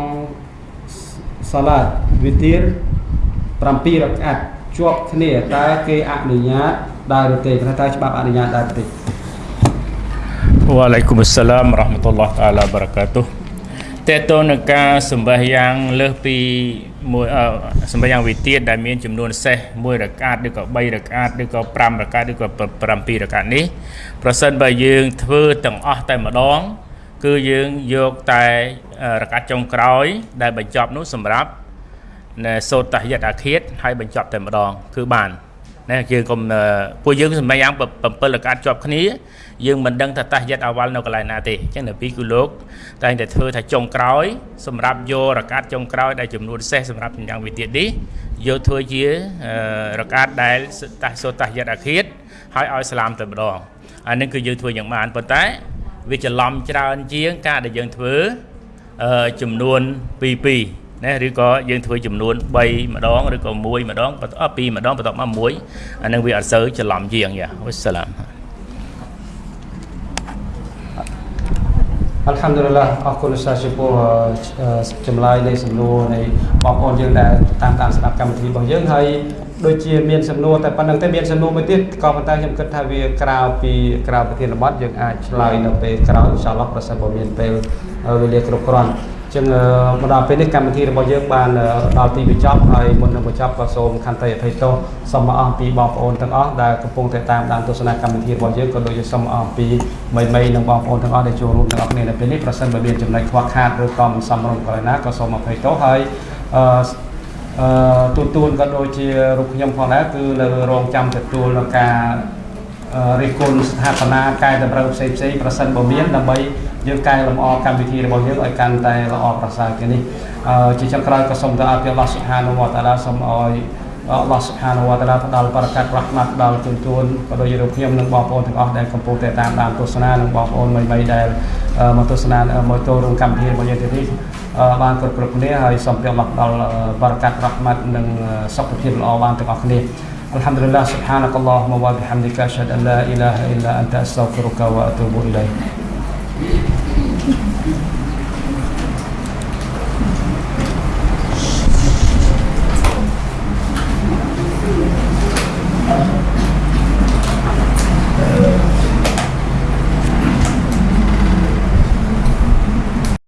S1: សាឡាតវិទា7រកាត់ជាប់គ្នាតើគេអនុញ្ញាត ដែរឬទេព្រោះតើច្បាប់អនុញ្ញាតដែរទេ
S2: វ៉ាឡៃគុំអស្សឡាមរ៉ាហ្មាតុលឡោះតាឡាបារកាតុតេតទៅនឹងការសម្បះយ៉ាងលើសពីមួយសម្បះយ៉ាងវិទានដែលមានចំនួនសេះ1រកាតឬក៏3រកាតឬក៏5រកាតឬក៏7រកាតនេះប្រសិនបើយើងធ្វើទាំងអស់តែម្ដង គឺយើងយកតែរកាតចុងក្រោយ ដែលបញ្ចប់នោះសម្រាប់សូត្រតាហយតអាឃាតហើយបញ្ចប់តែម្ដង គឺបាន ណាយើងកុំពួកយើងសម្រាប់យ៉ាង7រកាតជាប់គ្នាយើងមិនដឹងថាតាហយតអវលនៅកន្លែងណាទេអញ្ចឹងនៅពីគឺលោកតែតែធ្វើថាចុងក្រោយ សម្រាប់យករកាតចុងក្រោយដែលចំនួនសេះសម្រាប់យ៉ាងវិទៀតនេះយកធ្វើជារកាតដែលតាសូតាហយតអាឃាតហើយឲ្យស្លាមតែម្ដងអានេះគឺយើងធ្វើយ៉ាងបានប៉ុន្តែវាច្រឡំច្រើនជាងការដែលយើងធ្វើចំនួន2 2 ណាឬក៏យើងធ្វើចំនួន3ម្ដងឬក៏1ម្ដងបន្ត2ម្ដងបន្តមក1អានឹងវាអត់សូវច្រឡំជាងយ៉ាវស្សឡាម
S1: Alhamdulillah អរគុណលោកសាស្ត្រាចារ្យចម្លើយនៃសំណួរនៃបងប្អូនយើងដែលតាមតាមស្ដាប់កម្មវិធីរបស់យើងហើយដូចជាមានសំណួរតែប៉ុណ្្នឹងទេមានសំណួរមួយទៀតក៏ប៉ុន្តែខ្ញុំគិតថាវាក្រៅពីក្រៅប្រធានបទយើងអាចឆ្លើយនៅពេលក្រោយអ៊ីនសាឡោះប្រសិនបើមានពេលវេលាគ្រប់គ្រាន់ ចឹងមកដល់ពេលនេះកម្មវិធីរបស់យើងបានដល់ទីបញ្ចប់ហើយមុននឹងបញ្ចប់ក៏សូមខន្តីអភ័យទោសសូមអរពីបងប្អូនទាំងអស់ដែលកំពុងតែតាមដានទស្សនាកម្មវិធីរបស់យើងក៏ដូចជាសូមអរពីមីមីនិងបងប្អូនទាំងអស់ដែលចូលរួមទាំងអស់គ្នានៅពេលនេះប្រសិនបើមានចំណុចខ្វះខាតឬក៏មិនសមរម្យកន្លែងណាក៏សូមអភ័យទោសហើយអឺអឺទូទួលក៏ដូចជារូបខ្ញុំផងដែរគឺនៅរងចាំទទួលនៅការរិះគន់ស្ថាបនាកែតម្រូវផ្សេងផ្សេងប្រសិនបើមានដើម្បី យើងកែលម្អកម្មវិធីរបស់យើងឲ្យកាន់តែល្អប្រសើរជាងនេះជាចុងក្រោយក៏សូមទៅអរគុណអល់ឡោះស៊ុបហានវតាឡាសូមឲ្យអល់ឡោះស៊ុបហានវតាឡាផ្ដល់បរិកាត់រ៉ាហ្មាត់ដល់ជូនជូនក៏ដូចជារូបខ្ញុំនិងបងប្អូនទាំងអស់ដែលកំពុងតែតាមដានទស្សនានិងបងប្អូនមីៗដែលមកទស្សនាមកចូលរួមកម្មវិធីរបស់យើងទៀតនេះបានគ្រប់គ្រប់គ្នាហើយសូមព្រះអល់ឡោះផ្ដល់បរិកាត់រ៉ាហ្មាត់និងសុខភាពល្អបានទាំងអស់គ្នា الحمد لله سبحانك اللهم وبحمدك أشهد أن لا إله إلا أنت أستغفرك وأتوب إليك